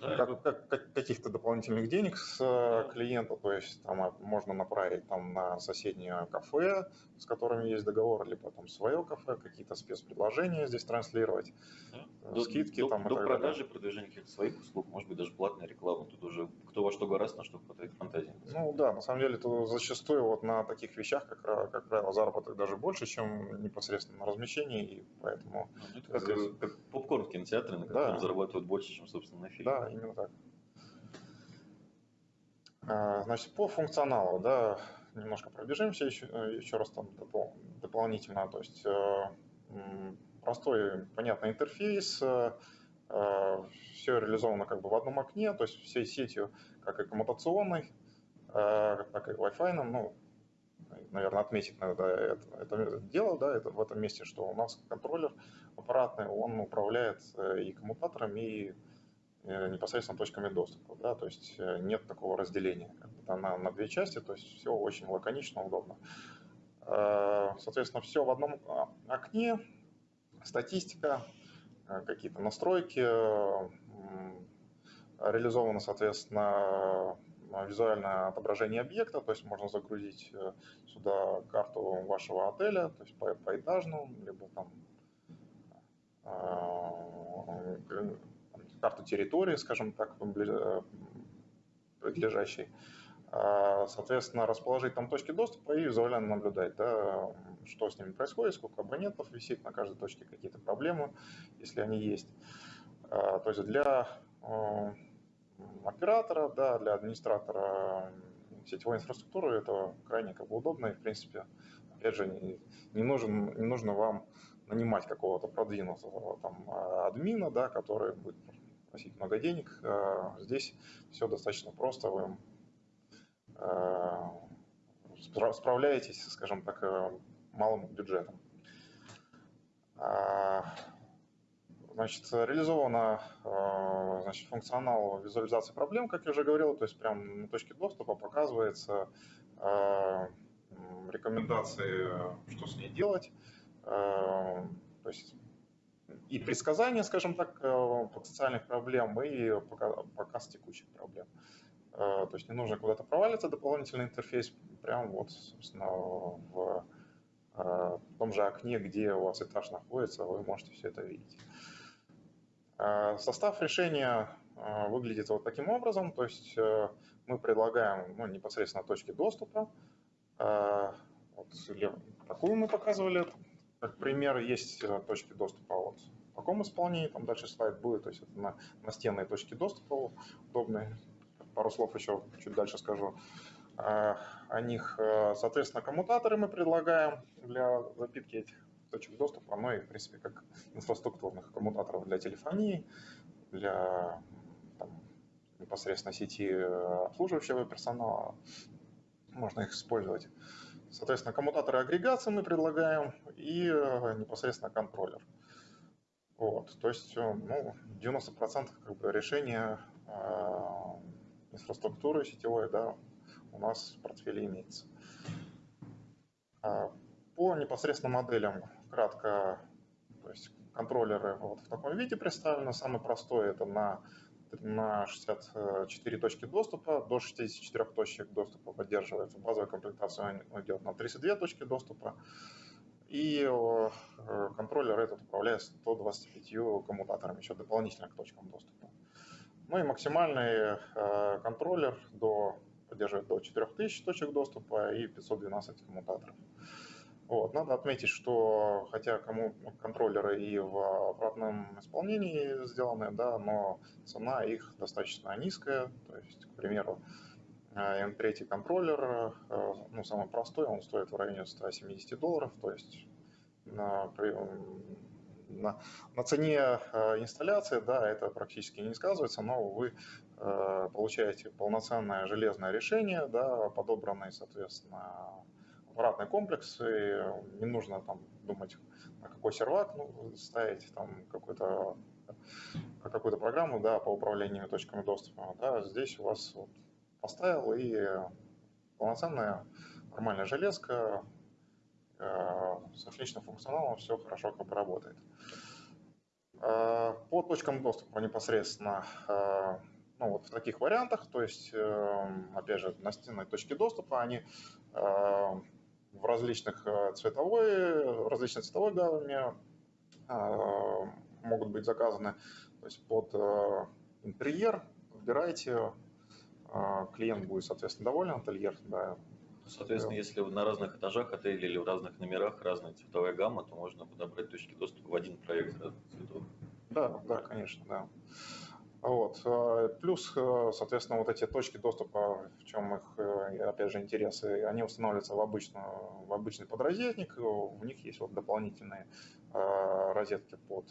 как, как, как, каких-то дополнительных денег с э, клиента, то есть там а, можно направить там на соседнее кафе, с которыми есть договор, либо там свое кафе, какие-то спецпредложения здесь транслировать, да. Э, скидки до, там до, и так продажи, далее. продвижения каких-то своих услуг, может быть даже платная реклама, тут уже кто во что гораздо, на что хватает фантазии. Ну да, на самом деле то зачастую вот на таких вещах, как, как правило, заработок даже больше, чем непосредственно на размещении, и поэтому... Ну, это как, как попкорн в кинотеатре, на котором да. зарабатывают больше, чем, собственно, на фильме. Да, именно так. Значит, по функционалу, да, немножко пробежимся еще, еще раз там допол дополнительно. То есть э, простой, понятный интерфейс, э, э, все реализовано как бы в одном окне, то есть всей сетью, как и коммутационной, так и Wi-Fi, ну, наверное, отметить надо это, это дело, да, это в этом месте, что у нас контроллер аппаратный, он управляет и коммутатором, и Э, непосредственно точками доступа. Да, то есть э, нет такого разделения на, на две части, то есть все очень лаконично, удобно. Э, соответственно, все в одном а, окне, статистика, какие-то настройки, реализовано, соответственно, визуальное отображение объекта, то есть можно загрузить сюда карту вашего отеля, то есть по, поэтажную, либо там карту территории, скажем так, прилежащей. А, соответственно, расположить там точки доступа и визуально наблюдать, да, что с ними происходит, сколько абонентов висит на каждой точке, какие-то проблемы, если они есть. А, то есть для оператора, да, для администратора сетевой инфраструктуры это крайне как бы удобно и, в принципе, опять же, не, не, нужен, не нужно вам нанимать какого-то продвинутого там админа, да, который будет просить много денег. Э, здесь все достаточно просто, вы э, справляетесь, скажем так, э, малым бюджетом. Значит, реализована значит, функционал визуализации проблем, как я уже говорил, то есть прямо на точке доступа показывается рекомендации, что с ней делать. То есть и предсказания, скажем так, э, потенциальных проблем, и показ текущих проблем. Э, то есть не нужно куда-то провалиться, дополнительный интерфейс, прямо вот, собственно, в, э, том же окне, где у вас этаж находится, вы можете все это видеть. Состав решения выглядит вот таким образом, то есть мы предлагаем ну, непосредственно точки доступа. Вот, такую мы показывали, как пример, есть точки доступа вот в таком исполнении, там дальше слайд будет, то есть это на, настенные точки доступа удобные. Пару слов еще чуть дальше скажу а, о них. Э, соответственно, коммутаторы мы предлагаем для запитки этих точек доступа, ну и, в принципе, как инфраструктурных коммутаторов для телефонии, для там, непосредственно сети э, обслуживающего персонала. Можно их использовать. Соответственно, коммутаторы агрегации мы предлагаем и э, непосредственно контроллер. Вот, то есть э, ну, 90% как бы решения э, инфраструктуры сетевой да, у нас в портфеле имеется. А по непосредственно моделям, кратко, то есть контроллеры вот в таком виде представлены. Самый простой это на, на 64 точки доступа, до 64 точек доступа поддерживается. Базовая комплектация идет на 32 точки доступа. И э, контроллер этот управляет 125 коммутаторами еще дополнительно к точкам доступа. Ну и максимальный контроллер до, поддерживает до 4000 точек доступа и 512 коммутаторов. Вот. Надо отметить, что хотя кому контроллеры и в обратном исполнении сделаны, да, но цена их достаточно низкая. То есть, к примеру, M3 контроллер, э, ну, самый простой, он стоит в районе 170 долларов, то есть на, на, на цене э, инсталляции, да, это практически не сказывается, но вы э, получаете полноценное железное решение, да, подобранное, соответственно, аппаратный комплекс, и не нужно там думать, на какой сервак ну, ставить, там какую-то какую-то программу да, по управлению точками доступа. Да, здесь у вас вот, поставил и полноценная нормальная железка э, с отличным функционалом, все хорошо как бы работает. Э, по точкам доступа непосредственно э, ну, вот в таких вариантах, то есть, опять же, настенные точки доступа, они в различных э, цветовой, различной цветовой гамме э, могут быть заказаны. То есть под э, интерьер выбирайте, клиент будет, соответственно, доволен, ательер, да. Соответственно, если на разных этажах отеля или в разных номерах разная цветовая гамма, то можно подобрать точки доступа в один проект разных цветов. Да, да, конечно, да. Вот. Э, плюс, э, соответственно, вот эти точки доступа, в чем их, э, опять же, интересы, они устанавливаются в, обычную, в обычный подрозетник, у них есть вот дополнительные розетки под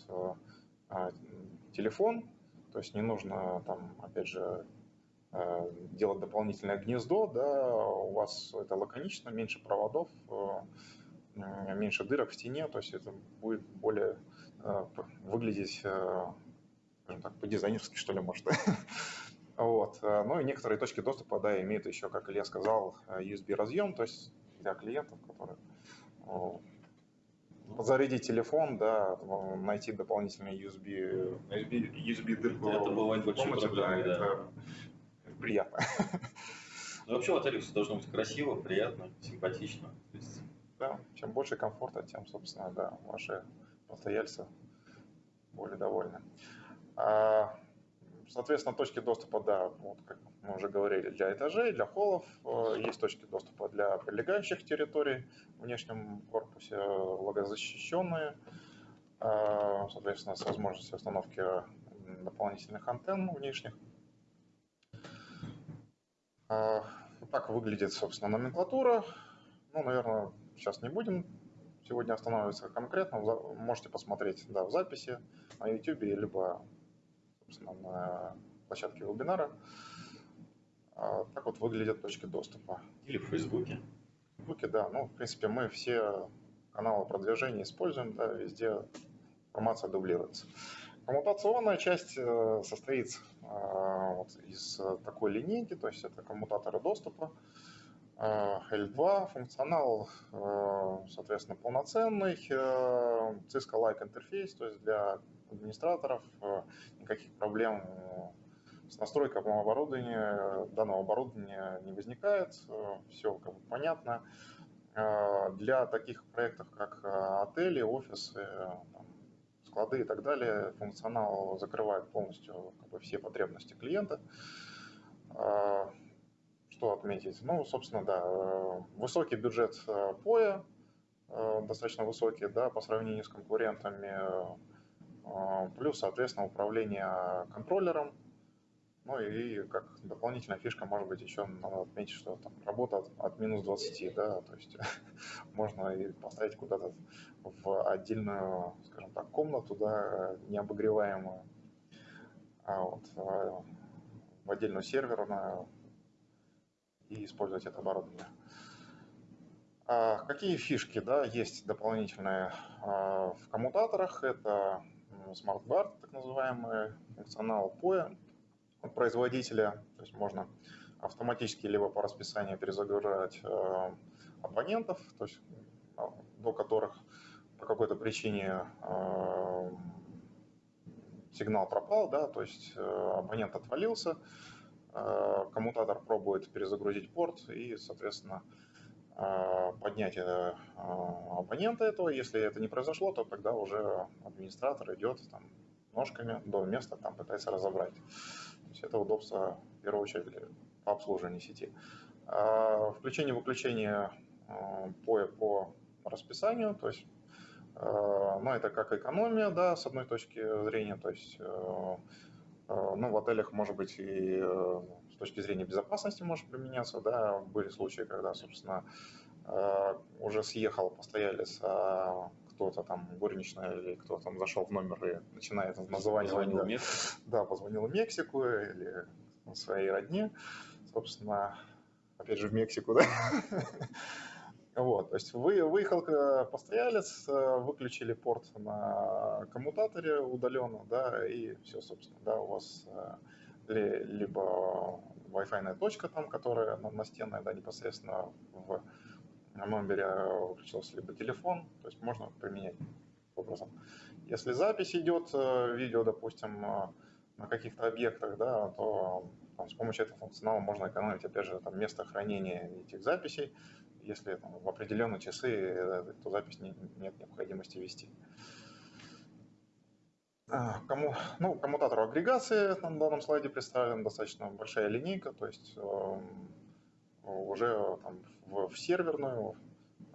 телефон, то есть не нужно там, опять же, делать дополнительное гнездо, да, у вас это лаконично, меньше проводов, меньше дырок в стене, то есть это будет более выглядеть скажем так, по-дизайнерски, что ли, может. вот. Э, ну и некоторые точки доступа, да, имеют еще, как Илья сказал, э, USB-разъем, то есть для клиентов, которые зарядить телефон, да, найти дополнительный USB, USB, USB дырку. Это бывает большой проблемой, да. Это приятно. Ну, вообще в отеле все должно быть красиво, приятно, симпатично. Да, чем больше комфорта, тем, собственно, да, ваши постояльцы более довольны. А, соответственно, точки доступа, да, вот как мы уже говорили, для этажей, для холлов. Э, есть точки доступа для прилегающих территорий в внешнем корпусе, логозащищенные, а, соответственно, с возможностью установки дополнительных антенн внешних. Так выглядит, собственно, номенклатура. Ну, наверное, сейчас не будем сегодня останавливаться конкретно. Можете посмотреть да, в записи на YouTube, либо собственно, на площадке вебинара. А, так вот выглядят точки доступа. Или в Фейсбуке. В Фейсбуке, да. Ну, в принципе, мы все каналы продвижения используем, да, везде информация дублируется. Коммутационная часть э, состоит а, вот из такой линейки, то есть это коммутаторы доступа. L2, функционал, э, соответственно, полноценный, э, Cisco-like интерфейс, то есть для администраторов э, никаких проблем с настройкой оборудования, данного оборудования не возникает, все как бы понятно. Для таких проектов, как отели, офисы, склады и так далее, функционал закрывает полностью как бы, все потребности клиента что отметить? Ну, собственно, да, э, высокий бюджет э, поя, э, достаточно высокий, да, по сравнению с конкурентами, плюс, соответственно, управление контроллером, ну и как дополнительная фишка, может быть, еще надо отметить, что там работа от, от минус 20, да, то есть можно и поставить куда-то в отдельную, скажем так, комнату, да, необогреваемую, а вот, в отдельную серверную, и использовать это оборудование. А какие фишки да, есть дополнительные а, в коммутаторах? Это Smart Guard, так называемый функционал POE от производителя. То есть можно автоматически либо по расписанию перезагружать а, абонентов, то есть до которых по какой-то причине сигнал пропал, да, то есть абонент отвалился, Э, коммутатор пробует перезагрузить порт и, соответственно, э, поднять э, абонента этого. Если это не произошло, то тогда уже администратор идет, там, ножками до места, там пытается разобрать. То есть это удобство, в первую очередь, по обслуживанию сети. Включение-выключение по, по расписанию, то есть ну, это как экономия, да, с одной точки зрения, то есть ну, в отелях, может быть, и с точки зрения безопасности может применяться, да, были случаи, когда, собственно, уже съехал постоялец, а кто-то там, горничная или кто там зашел в номер и начинает названивать. Позвонил да. Да, позвонил в Мексику или своей родне, собственно, опять же в Мексику, да. Вот, то есть вы, выехал постоялец, выключили порт на коммутаторе удаленно, да, и все, собственно, да, у вас э, либо Wi-Fi точка там, которая настенная, да, непосредственно в на номере включился либо телефон, то есть можно применять образом. Если запись идет, э, видео, допустим, э, на каких-то объектах, да, то там, с помощью этого функционала можно экономить, опять же, там, место хранения этих записей. Если там, в определенные часы эту запись не, нет необходимости вести. А, кому, ну, коммутатор агрегации на данном слайде представлен достаточно большая линейка, то есть э, уже там, в, в серверную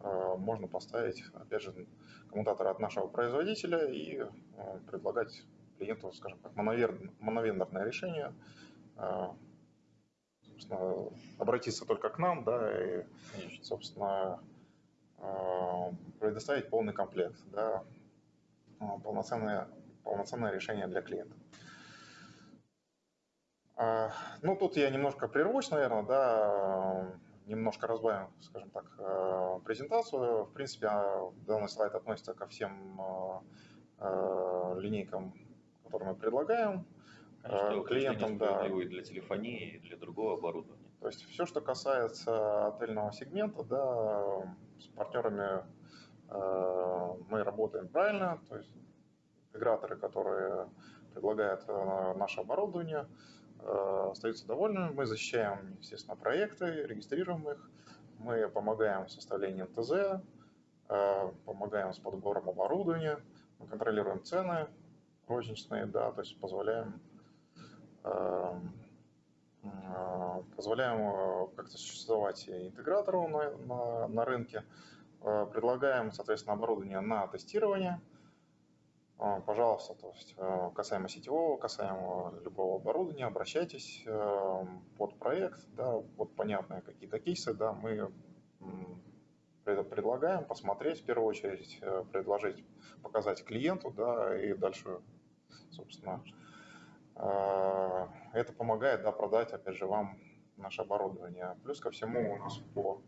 э, можно поставить, опять же, коммутатор от нашего производителя и э, предлагать клиенту, скажем так, моновендорное решение, э, собственно, обратиться только к нам, да, и, Конечно. собственно, предоставить полный комплект, да, полноценное, полноценное решение для клиента. Ну, тут я немножко прервусь, наверное, да, немножко разбавим, скажем так, э, презентацию. В принципе, а, данный слайд относится ко всем э, э, линейкам, которые мы предлагаем. Конечно, клиентам, да. И для телефонии, и для другого оборудования. То есть все, что касается отельного сегмента, да, с партнерами мы работаем правильно, то есть интеграторы, которые предлагают наше оборудование, Э, остаются довольными. Мы защищаем, естественно, проекты, регистрируем их. Мы помогаем в составлении НТЗ, э, помогаем с подбором оборудования, мы контролируем цены розничные, да, то есть позволяем э, позволяем как-то существовать интегратору на, на, на рынке, предлагаем, соответственно, оборудование на тестирование – пожалуйста, то есть э, касаемо сетевого, касаемо любого оборудования, обращайтесь э, под проект, да, под понятные какие-то кейсы, да, мы предлагаем посмотреть в первую очередь, э, предложить, показать клиенту, да, и дальше, собственно, это помогает, да, продать, опять же, вам наше оборудование. Плюс ко всему у нас по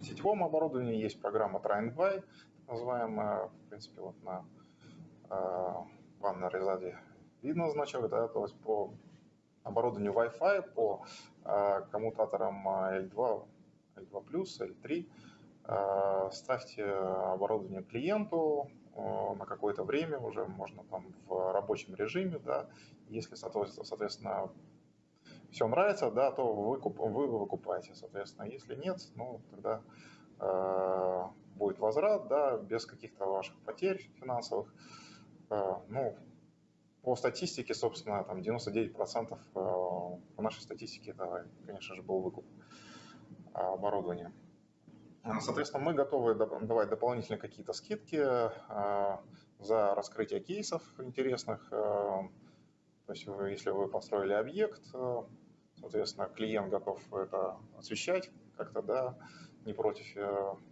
сетевому оборудованию есть программа Try and Buy, называемая, в принципе, вот на э, ванной резаде видно значок, да, то есть по оборудованию Wi-Fi, по коммутаторам L2, L2+, L3, э, ставьте оборудование клиенту на какое-то время, уже можно там в рабочем режиме, да, если, соответственно, все нравится, да, то вы, вы выкупаете, соответственно, если нет, ну, тогда э, будет возврат, да, без каких-то ваших потерь финансовых. Э, ну, по статистике, собственно, там 99% э, по нашей статистике это, конечно же, был выкуп оборудования. Соответственно, мы готовы давать дополнительные какие-то скидки э, за раскрытие кейсов интересных. То есть, если вы построили объект, соответственно, клиент готов это освещать как-то, да, не против,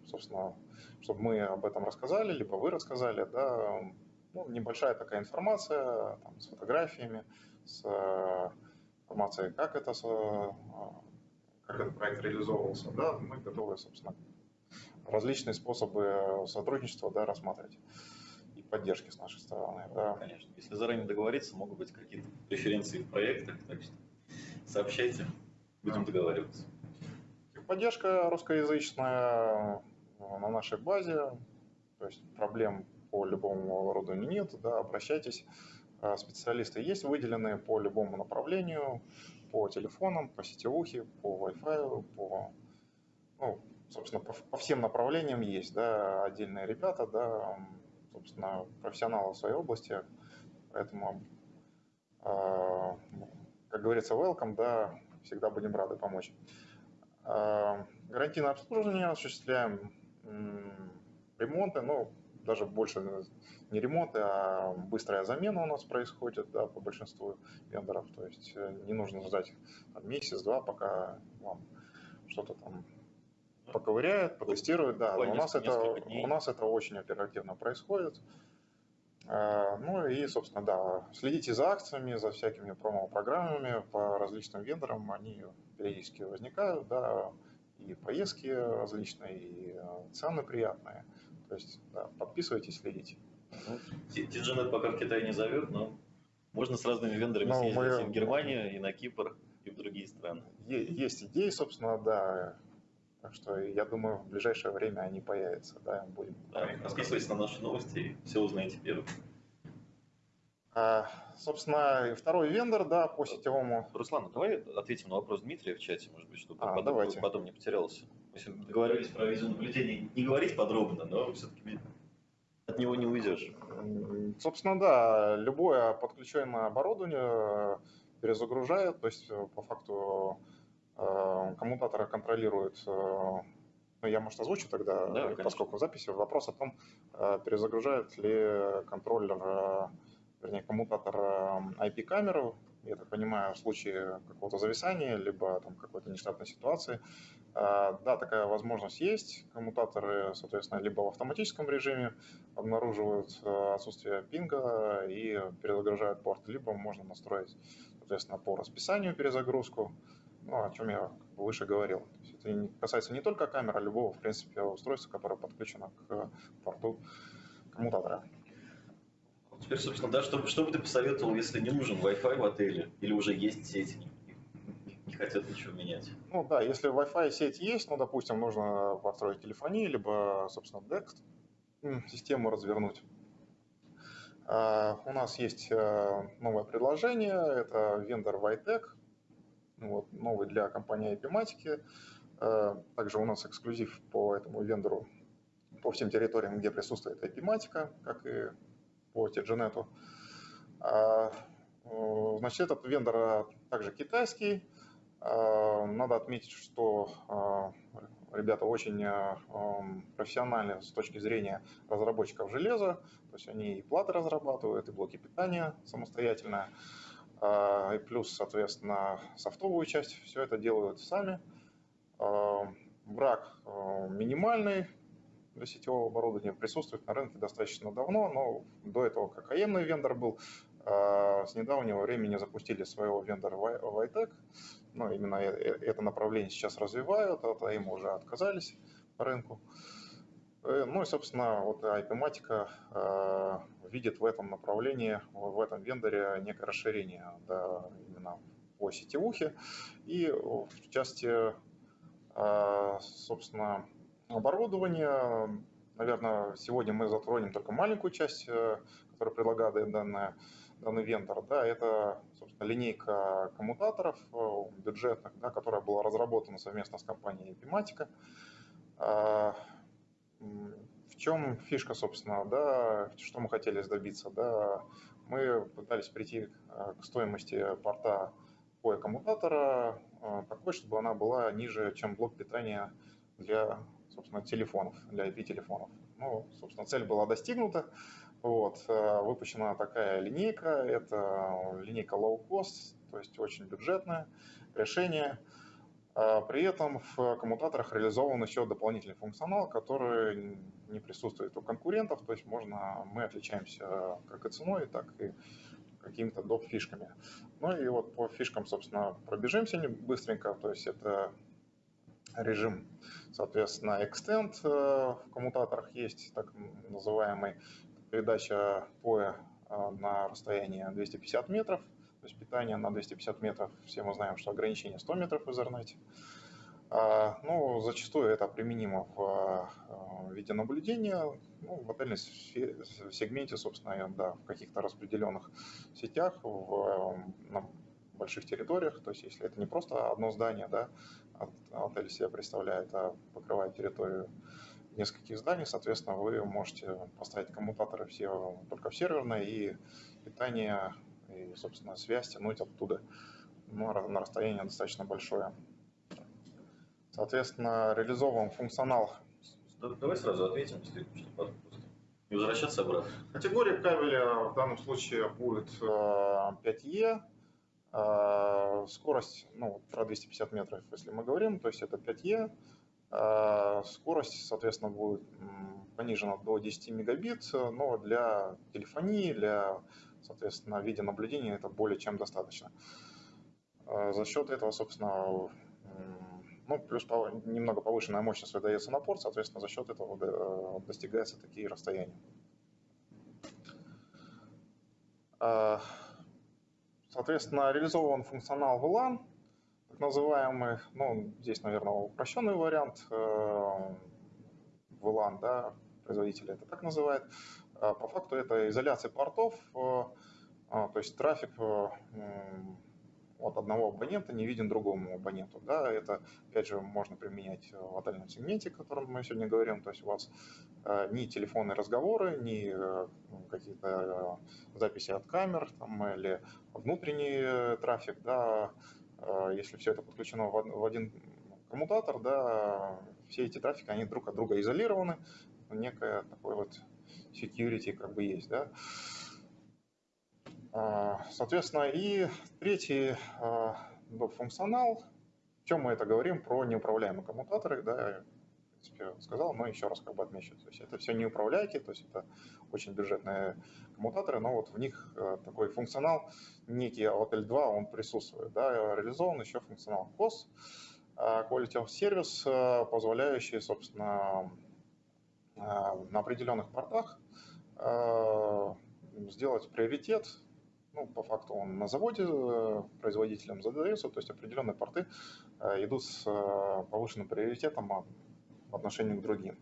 собственно, чтобы мы об этом рассказали, либо вы рассказали, да, ну, небольшая такая информация там, с фотографиями, с э, информацией, как это, как этот проект реализовывался, да, мы готовы, собственно, различные способы сотрудничества, да, рассматривать и поддержки с нашей стороны. Да. Конечно, если заранее договориться, могут быть какие-то преференции в проектах, так что сообщайте, будем договариваться. Поддержка русскоязычная, на нашей базе, то есть проблем по любому оборудованию нет, да, обращайтесь. А, специалисты есть выделенные по любому направлению, по телефонам, по сетевухе, по Wi-Fi, по, ну, собственно, по, по всем направлениям есть, да, отдельные ребята, да, собственно, профессионалы в своей области, поэтому, э, как говорится, welcome, да, всегда будем рады помочь. Э, гарантийное обслуживание осуществляем, ремонты, ну, даже больше не ремонты, а быстрая замена у нас происходит да, по большинству вендоров. То есть не нужно ждать месяц-два, пока вам что-то там поковыряют, потестируют, да. у нас, это, у нас это очень оперативно происходит. А, ну и, собственно, да, следите за акциями, за всякими промо-программами по различным вендорам, они периодически возникают, да, и поездки различные, и а, цены приятные. То есть, да, подписывайтесь, следите. TGNet пока в Китай не зовет, но можно с разными вендорами ну, съездить мы... и в Германию, и на Кипр, и в другие страны. Есть идеи, собственно, да, так что я думаю, в ближайшее время они появятся. Да, будем. Да, подписывайтесь на наши новости и все узнаете первым. А, собственно, второй вендор, да, по сетевому. Руслан, давай ответим на вопрос Дмитрия в чате, может быть, чтобы а, потом, давайте. потом не потерялся. Мы договорились про видеонаблюдение не говорить подробно, но все-таки от него не уйдешь. Собственно, да, любое подключенное оборудование перезагружает, то есть э, по факту Э, коммутатора контролирует, э, ну, я, может, озвучу тогда, да, поскольку в записи, вопрос о том, э, перезагружает ли контроллер, вернее, коммутатор IP-камеру, я так понимаю, в случае какого-то зависания, либо там какой-то нештатной ситуации. Да, такая возможность есть. Коммутаторы, соответственно, либо в автоматическом режиме обнаруживают отсутствие пинга и перезагружают порт, либо можно настроить, соответственно, по расписанию перезагрузку ну, о чем я выше говорил. То есть это касается не только камеры, а любого, в принципе, устройства, которое подключено к порту коммутатора. Теперь, собственно, да, что, что бы ты посоветовал, если не нужен Wi-Fi в отеле или уже есть сеть, не, хотят ничего менять? Ну да, если Wi-Fi сеть есть, ну, допустим, нужно построить телефонию, либо, собственно, DEX систему развернуть. Uh, у нас есть uh, новое предложение, это вендор Vitec, вот, новый для компании IP-матики. Э, также у нас эксклюзив по этому вендору по всем территориям, где присутствует IP-матика, как и по TGNet. А, э, значит, этот вендор также китайский. Надо отметить, что ребята очень профессиональны с точки зрения разработчиков железа. То есть они и платы разрабатывают, и блоки питания самостоятельно. А, и плюс, соответственно, софтовую часть, все это делают сами. А, брак а, минимальный для сетевого оборудования, присутствует на рынке достаточно давно, но до этого как АЕМный вендор был, с недавнего времени запустили своего вендора Vitec, ну, именно э, э, это направление сейчас развивают, от АЕМ уже отказались по рынку. Ну и, собственно, вот IP-матика э, видит в этом направлении, в этом вендоре некое расширение да, именно по сетевухе. И в части, э, собственно, оборудования, наверное, сегодня мы затронем только маленькую часть, которую предлагает данная, данный вендор. Да, это, собственно, линейка коммутаторов бюджетных, да, которая была разработана совместно с компанией Epimatica в чем фишка, собственно, да, что мы хотели добиться, да, мы пытались прийти э, к стоимости порта POE коммутатора э, такой, чтобы она была ниже, чем блок питания для, собственно, телефонов, для IP-телефонов. Ну, собственно, цель была достигнута. Вот, э, выпущена такая линейка, это линейка low cost, то есть очень бюджетное решение. А при этом в коммутаторах реализован еще дополнительный функционал, который не присутствует у конкурентов, то есть можно, мы отличаемся как и ценой, так и какими-то доп. фишками. Ну и вот по фишкам, собственно, пробежимся быстренько, то есть это режим, соответственно, extend э, в коммутаторах есть, так называемый передача POE э, на расстоянии 250 метров, есть питание на 250 метров, все мы знаем, что ограничение 100 метров в Ethernet. А, ну, зачастую это применимо в а, видеонаблюдения, ну, в отельном сегменте, собственно, да, в каких-то распределенных сетях, в, на больших территориях, то есть если это не просто одно здание, да, отель себя представляет, а покрывает территорию нескольких зданий, соответственно, вы можете поставить коммутаторы все только в серверное и питание и, собственно, связь тянуть оттуда ну, на расстояние достаточно большое. Соответственно, реализован функционал. Давай сразу ответим, чтобы не возвращаться обратно. Категория кабеля в данном случае будет 5E. Э, э, скорость, ну, про 250 метров, если мы говорим, то есть это 5E. Э, скорость, соответственно, будет понижена до 10 мегабит, но для телефонии, для, соответственно, видеонаблюдения это более чем достаточно. За счет этого, собственно, ну, плюс немного повышенная мощность выдается на порт, соответственно, за счет этого э, достигаются такие расстояния. А, соответственно, реализован функционал VLAN, так называемый, ну, здесь, наверное, упрощенный вариант VLAN, э, да, производитель это так называет. А, по факту это изоляция портов, э, а, то есть трафик от одного абонента не виден другому абоненту. Да, это, опять же, можно применять в отдельном сегменте, о котором мы сегодня говорим. То есть у вас э, ни телефонные разговоры, ни э, какие-то э, записи от камер там, или внутренний трафик, да, если все это подключено в один коммутатор, да, все эти трафики, они друг от друга изолированы, некое такое вот security как бы есть, да. А, соответственно, и третий а, функционал, в чем мы это говорим про неуправляемые коммутаторы, да, я, в принципе, сказал, но еще раз как бы отмечу. То есть это все неуправляйки, то есть это очень бюджетные коммутаторы, но вот в них а, такой функционал, некий от L2, он присутствует. Да, реализован еще функционал COS, Quality of Service, позволяющий, собственно, на определенных портах сделать приоритет ну, по факту он на заводе э, производителем задается, то есть определенные порты э, идут с э, повышенным приоритетом в отношении к другим.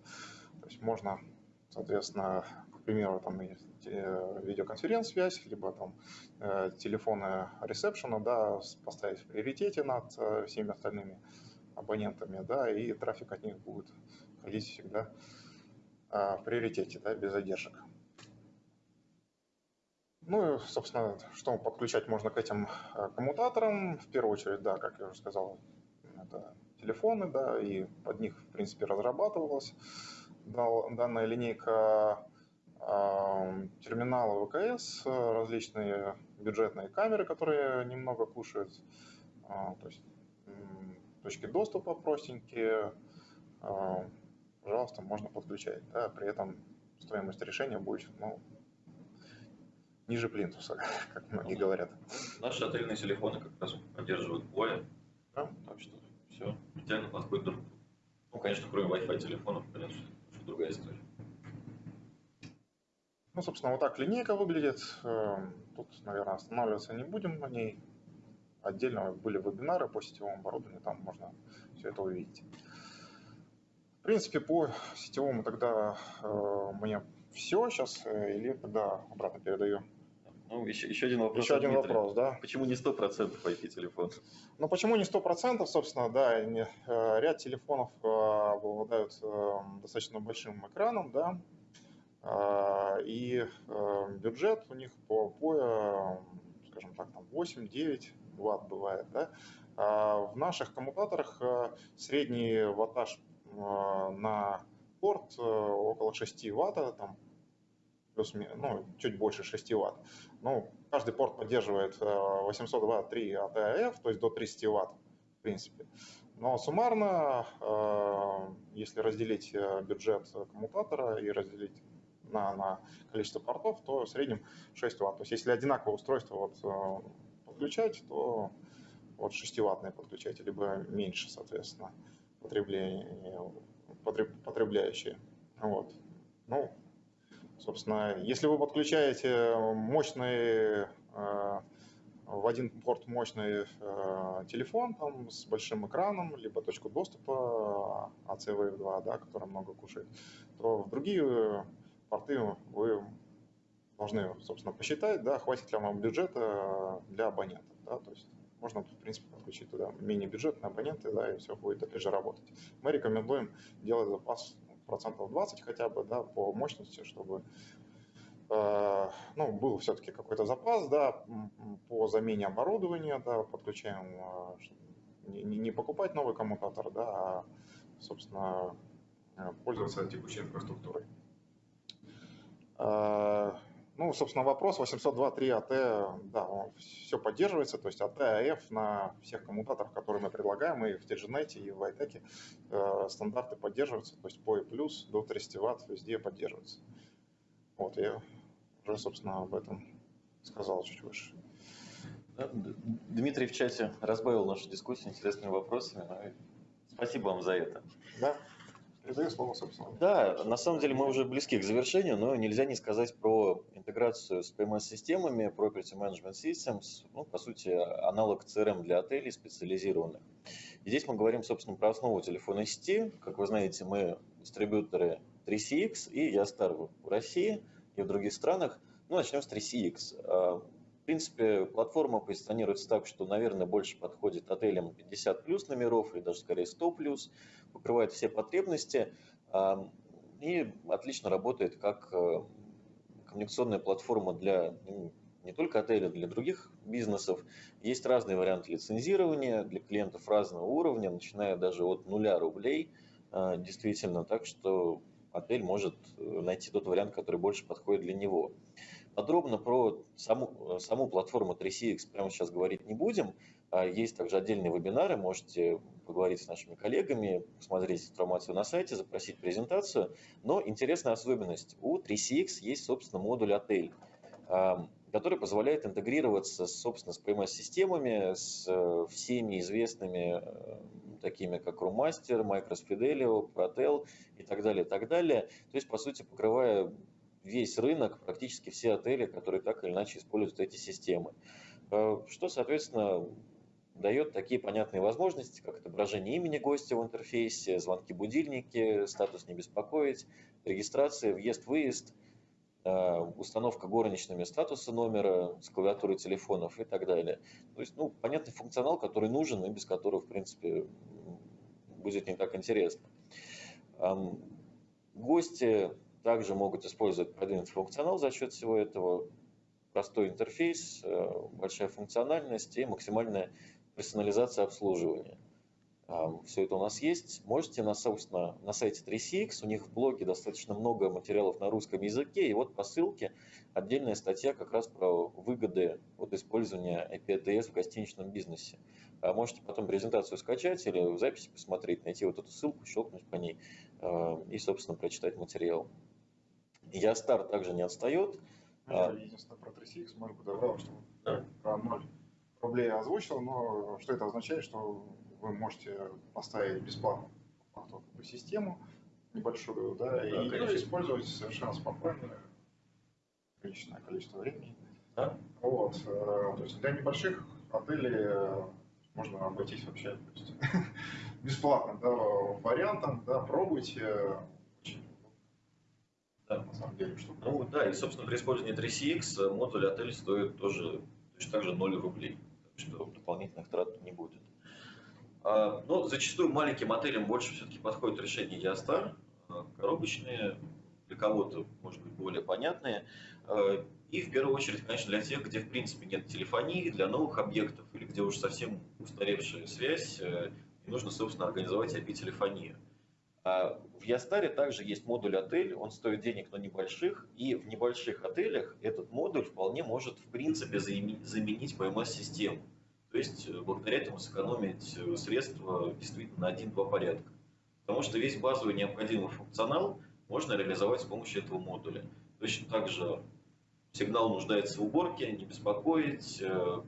То есть можно, соответственно, к примеру, там видеоконференц-связь, либо там телефоны ресепшена, да, поставить в приоритете над всеми остальными абонентами, да, и трафик от них будет ходить всегда в приоритете, да, без задержек. Ну и, собственно, что подключать можно к этим э, коммутаторам? В первую очередь, да, как я уже сказал, это телефоны, да, и под них, в принципе, разрабатывалась данная линейка терминалы ВКС, различные бюджетные камеры, которые немного кушают, а, то есть точки доступа простенькие, пожалуйста, можно подключать. Да, при этом стоимость решения будет ну, ниже плинтуса, как многие ну, говорят. Наши отельные телефоны как раз поддерживают боя, да? так что все идеально подходит друг Ну, конечно, кроме Wi-Fi телефонов, конечно, другая история. Ну, собственно, вот так линейка выглядит. Эм, тут, наверное, останавливаться не будем на ней. Отдельно были вебинары по сетевому оборудованию, там можно все это увидеть. В принципе, по сетевому тогда э, мне все. Сейчас э, Илье тогда обратно передаю ну, еще, еще один вопрос. Еще один Дмитрия. вопрос, да. Почему не 100% IP-телефон? Ну, почему не 100%, собственно, да, не, э, ряд телефонов э, обладают э, достаточно большим экраном, да, и бюджет у них по, по скажем так, там 8-9 ватт бывает, да. В наших коммутаторах средний ваттаж на порт около 6 ватт, там плюс, ну, чуть больше 6 ватт. Ну, каждый порт поддерживает 802.3 э, ATAF, то есть до 30 ватт, в принципе. Но суммарно, э, если разделить э, бюджет коммутатора и разделить на, на количество портов, то в среднем 6 ватт. То есть если одинаковое устройство вот, подключать, то вот 6-ваттные подключать, либо меньше, соответственно, потребление, потребляющие. Вот. Ну, Собственно, если вы подключаете мощный э, в один порт мощный э, телефон там, с большим экраном, либо точку доступа ACWave2, да, который много кушает, то в другие порты вы должны, собственно, посчитать, да, хватит ли вам бюджета для абонентов. Да, то есть можно, в принципе, подключить туда мини-бюджетные абоненты, да, и все будет опять же работать. Мы рекомендуем делать запас процентов 20 хотя бы, да, по мощности, чтобы э, ну, был все-таки какой-то запас, да, по замене оборудования, да, подключаем, э, не, не покупать новый коммутатор, да, а, собственно, пользоваться текущей инфраструктурой. Ну, собственно, вопрос 802.3 АТ, да, он все поддерживается, то есть АТ, АФ на всех коммутаторах, которые мы предлагаем, и в TGNet, и в iTech э, стандарты поддерживаются, то есть POE+, до 30 Вт везде поддерживается. Вот, я уже, собственно, об этом сказал чуть выше. Дмитрий в чате разбавил нашу дискуссию интересными вопросами. Спасибо вам за это. Да. Передаю слово, собственно. Да, на самом деле мы уже близки к завершению, но нельзя не сказать про интеграцию с PMS-системами, Property Management Systems, ну, по сути, аналог CRM для отелей специализированных. И здесь мы говорим, собственно, про основу телефонной сети. Как вы знаете, мы дистрибьюторы 3CX и Ястар в России и в других странах. Ну, начнем с 3CX. А, принципе, платформа позиционируется так, что, наверное, больше подходит отелям 50 плюс номеров или даже скорее 100 плюс покрывает все потребности и отлично работает как э, коммуникационная платформа для ну, не только отеля, для других бизнесов. Есть разные варианты лицензирования для клиентов разного уровня, начиная даже от нуля рублей, а, действительно, так что отель может э, найти тот вариант, который больше подходит для него. Подробно про саму, саму платформу 3CX прямо сейчас говорить не будем. А, есть также отдельные вебинары, можете поговорить с нашими коллегами, посмотреть информацию на сайте, запросить презентацию. Но интересная особенность. У 3CX есть, собственно, модуль отель, который позволяет интегрироваться, собственно, с PMS-системами, с э, всеми известными, э, такими как Roommaster, Micros Fidelio, Protel и так далее, и так далее. То есть, по сути, покрывая весь рынок, практически все отели, которые так или иначе используют эти системы. Э, что, соответственно, дает такие понятные возможности, как отображение имени гостя в интерфейсе, звонки-будильники, статус «не беспокоить», регистрация, въезд-выезд, установка горничными статуса номера с клавиатурой телефонов и так далее. То есть, ну, понятный функционал, который нужен и без которого, в принципе, будет не так интересно. Гости также могут использовать продвинутый функционал за счет всего этого. Простой интерфейс, э, большая функциональность и максимальная персонализация обслуживания. Все это у нас есть. Можете, на, собственно, на сайте 3CX, у них в блоге достаточно много материалов на русском языке, и вот по ссылке отдельная статья как раз про выгоды от использования IPTS в гостиничном бизнесе. А можете потом презентацию скачать или в записи посмотреть, найти вот эту ссылку, щелкнуть по ней а, и, собственно, прочитать материал. Ястар также не отстает. Я единственное про 3CX, может быть, добавил, что да. про ноль рублей озвучил, но что это означает, что вы можете поставить бесплатно систему небольшую, да, да и конечно. использовать совершенно спокойно приличное количество времени. Да? Вот, э, то есть для небольших отелей э, можно обойтись вообще то есть, бесплатно, да, вариантом, да, пробуйте. Да. На самом деле, что ну да, и собственно при использовании 3CX модуль отель стоит тоже точно так же 0 рублей что дополнительных трат не будет. А, но зачастую маленьким отелям больше все-таки подходит решение Ястар, а, коробочные, для кого-то, может быть, более понятные. А, и в первую очередь, конечно, для тех, где в принципе нет телефонии, для новых объектов или где уже совсем устаревшая связь, э, и нужно, собственно, организовать IP-телефонию. В Ястаре также есть модуль отель, он стоит денег, но небольших, и в небольших отелях этот модуль вполне может в принципе заменить PMS-систему. То есть э, благодаря этому сэкономить э, средства действительно на один-два порядка. Потому что весь базовый необходимый функционал можно реализовать с помощью этого модуля. Точно так же сигнал нуждается в уборке, не беспокоить, э,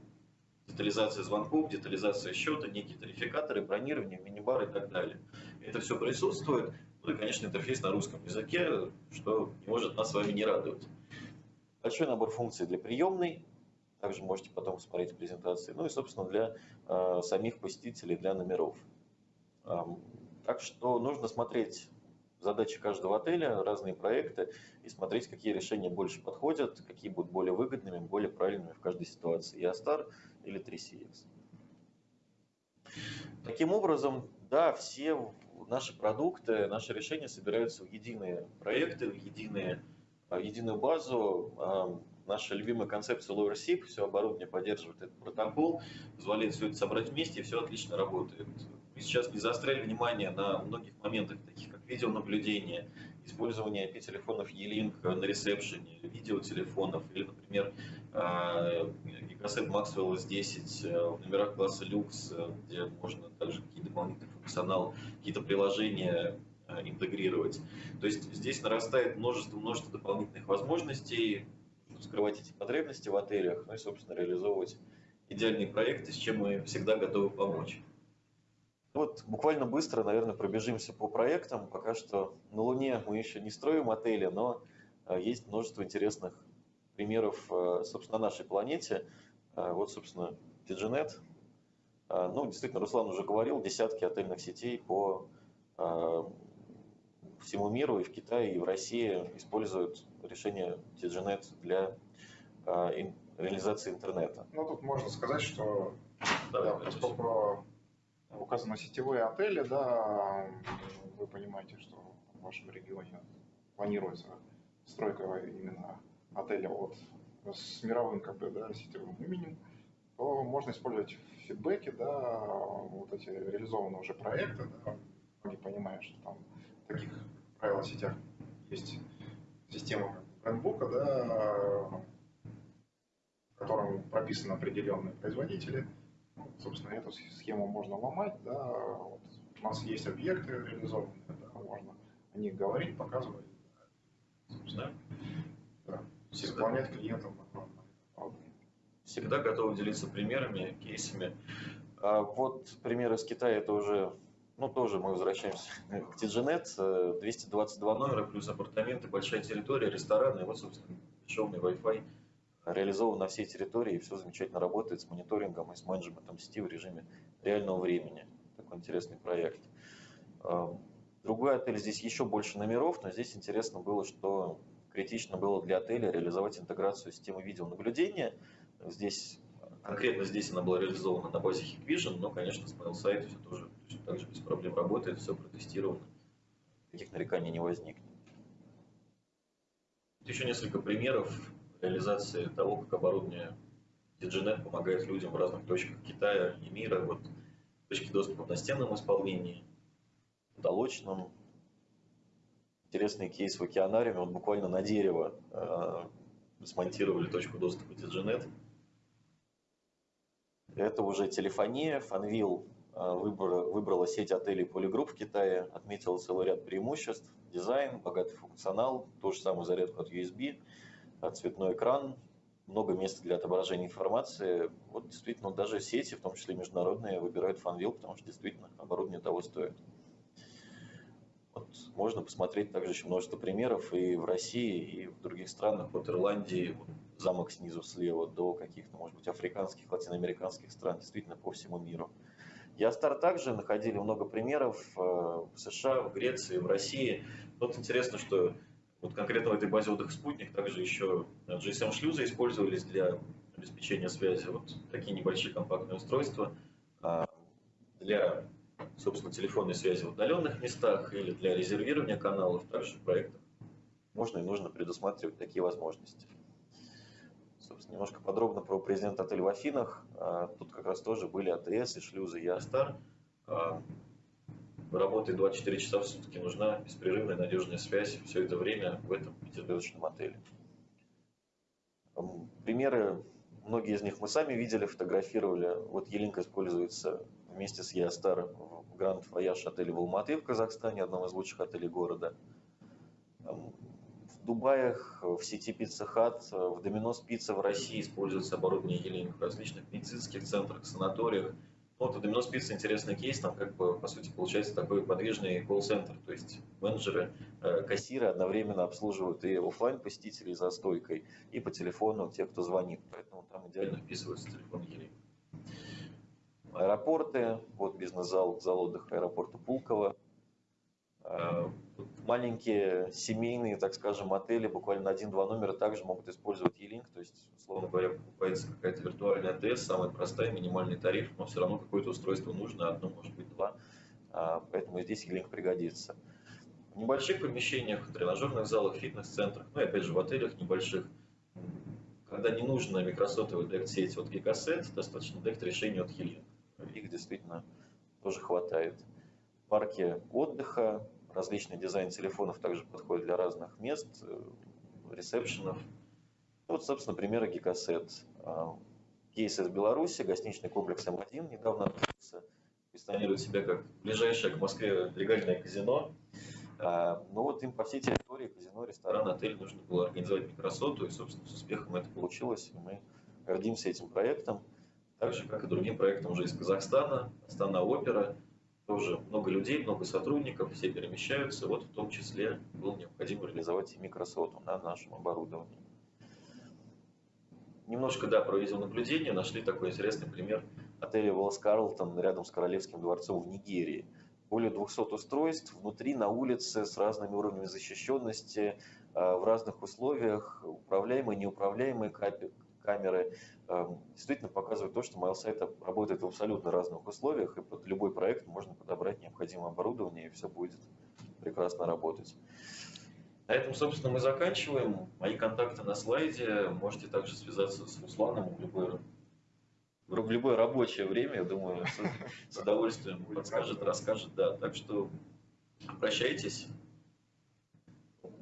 детализация звонков, детализация счета, некие тарификаторы, бронирование, мини-бар и так далее. Это все присутствует. Ну и, конечно, интерфейс на русском языке, что не может нас с вами не радовать. Большой набор функций для приемной, также можете потом посмотреть презентации. Ну и, собственно, для э, самих посетителей, для номеров. Эм, так что нужно смотреть задачи каждого отеля, разные проекты и смотреть, какие решения больше подходят, какие будут более выгодными, более правильными в каждой ситуации. Ястар или 3CX. Таким образом, да, все наши продукты, наши решения собираются в единые проекты, в единые, в единую базу. Наша любимая концепция Lower SIP, все оборудование поддерживает этот протокол, позволяет все это собрать вместе, и все отлично работает. Мы сейчас не заостряли внимание на многих моментах, таких как видеонаблюдение, использование IP-телефонов E-Link на ресепшене, видеотелефонов или, например, Gigacet Maxwell S10 в номерах класса люкс, где можно также какие-то дополнительные функционал, какие-то приложения интегрировать. То есть здесь нарастает множество-множество дополнительных возможностей, скрывать эти потребности в отелях, ну и, собственно, реализовывать идеальные проекты, с чем мы всегда готовы помочь. Вот буквально быстро, наверное, пробежимся по проектам. Пока что на Луне мы еще не строим отели, но а, есть множество интересных примеров, а, собственно, на нашей планете. А, вот, собственно, TGNet. Ну, действительно, Руслан уже говорил, десятки отельных сетей по всему миру, и в Китае, и в России используют решение TGNet для а, реализации интернета. Ну, тут можно сказать, что да, да, поскольку указаны сетевые отели, да, вы понимаете, что в вашем регионе планируется стройка именно отеля вот с мировым как бы, да, сетевым именем, то можно использовать фидбэки, да, вот эти реализованные уже проекты, да, многие понимают, что там таких правил сетях есть система брендбука, да, в котором прописаны определенные производители. Ну, собственно, эту схему можно ломать. Да, вот у нас есть объекты реализованные, да, можно о них говорить, показывать. Собственно, да, исполнять клиентам. Всегда готовы делиться примерами, кейсами. А вот пример из Китая, это уже ну, тоже мы возвращаемся к TGNet, 222 номера, плюс апартаменты, большая территория, рестораны, и вот, собственно, бесшовный Wi-Fi реализован на всей территории, и все замечательно работает с мониторингом и с менеджментом сети в режиме реального времени. Такой интересный проект. А, другой отель, здесь еще больше номеров, но здесь интересно было, что критично было для отеля реализовать интеграцию системы видеонаблюдения. Здесь, конкретно здесь она была реализована на базе Hikvision, но, конечно, с mail сайт все тоже также без проблем работает, все протестировано, никаких нареканий не возникнет. Еще несколько примеров реализации того, как оборудование DigiNet помогает людям в разных точках Китая и мира. Вот точки доступа в настенном исполнении, потолочном. Интересный кейс в океанариуме. Вот буквально на дерево э, смонтировали точку доступа DigiNet. Это уже телефония, Fanvil а, выбрала, выбрала сеть отелей Polygroup в Китае, отметила целый ряд преимуществ, дизайн, богатый функционал, ту же самую зарядку от USB, а, цветной экран, много места для отображения информации. Вот действительно даже сети, в том числе международные, выбирают Fanvil, потому что действительно оборудование того стоит. Вот можно посмотреть также еще множество примеров и в России, и в других странах, от Ирландии, замок снизу слева, до каких-то, может быть, африканских, латиноамериканских стран, действительно по всему миру. Ястар также находили много примеров э, в США, в Греции, в России. Вот интересно, что вот конкретно в этой базе отдыха «Спутник» также еще GSM-шлюзы использовались для обеспечения связи. Вот такие небольшие компактные устройства а, для, собственно, телефонной связи в удаленных местах или для резервирования каналов. Также в проектах можно и нужно предусматривать такие возможности немножко подробно про президента отеля в Афинах. А, тут как раз тоже были АТС и шлюзы Ястар. А, работает 24 часа в сутки, нужна беспрерывная надежная связь все это время в этом пятизвездочном отеле. Примеры, многие из них мы сами видели, фотографировали. Вот Yealink используется вместе с Yeastar в Grand Voyage отеле в Алматы в Казахстане, одном из лучших отелей города. Дубаях, в сети Pizza Hut, в Domino's Pizza в России используется оборудование Yealink в различных медицинских центрах, санаториях. Ну, вот у Domino's Pizza интересный кейс, там как бы, по сути, получается такой подвижный колл-центр, то есть менеджеры, э, кассиры одновременно обслуживают и офлайн посетителей за стойкой, и по телефону тех, кто звонит, поэтому там идеально вписывается телефон Елень. Аэропорты, вот бизнес-зал, зал отдыха аэропорта Пулково, э, маленькие семейные, так скажем, отели, буквально один-два номера также могут использовать E-Link, то есть, условно говоря, покупается какая-то виртуальная АТС, самая простая, минимальный тариф, но все равно какое-то устройство нужно, одно, может быть, два, а, поэтому здесь E-Link пригодится. В небольших помещениях, тренажерных залах, фитнес-центрах, ну и опять же в отелях небольших, когда не нужно микросотовый дект-сеть от Gigaset, достаточно дект-решения от E-Link. Их действительно тоже хватает. Парки отдыха, различный дизайн телефонов также подходит для разных мест, э, ресепшенов. Ну, Вот, собственно, примеры Gigaset. А, Кейс из Беларуси, гостиничный комплекс М1 недавно открылся. Позиционирует себя как ближайшее к Москве легальное казино. А, Но вот им по всей территории казино, ресторан, отель нужно было организовать микросоту, и, собственно, с успехом это получилось. И мы гордимся этим проектом. Так же, как и другим проектам уже из Казахстана, Астана Опера, тоже много людей, много сотрудников, все перемещаются. Вот в том числе было необходимо реализовать и микросоту на нашем оборудовании. Немножко, да, про видеонаблюдение. Нашли такой интересный пример отеля Уоллес Карлтон рядом с Королевским дворцом в Нигерии. Более 200 устройств внутри, на улице, с разными уровнями защищенности, э, в разных условиях, управляемые, неуправляемые камеры. Э, Действительно показывает то, что MailSite работает в абсолютно разных условиях, и под любой проект можно подобрать необходимое оборудование, и все будет прекрасно работать. На этом, собственно, мы заканчиваем. Мои контакты на слайде. Можете также связаться с Русланом в любое, в любое рабочее время. Я думаю, с, с удовольствием подскажет, расскажет. Да, так что обращайтесь.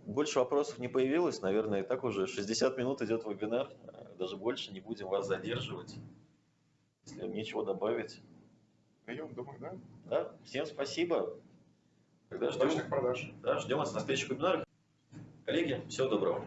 Больше вопросов не появилось. Наверное, и так уже 60 минут идет вебинар. Даже больше не будем вас задерживать. Если вам нечего добавить. Даем, думаю, да? Да, всем спасибо. Тогда ждем, продаж. да, ждем вас на следующих вебинарах. Коллеги, всего доброго.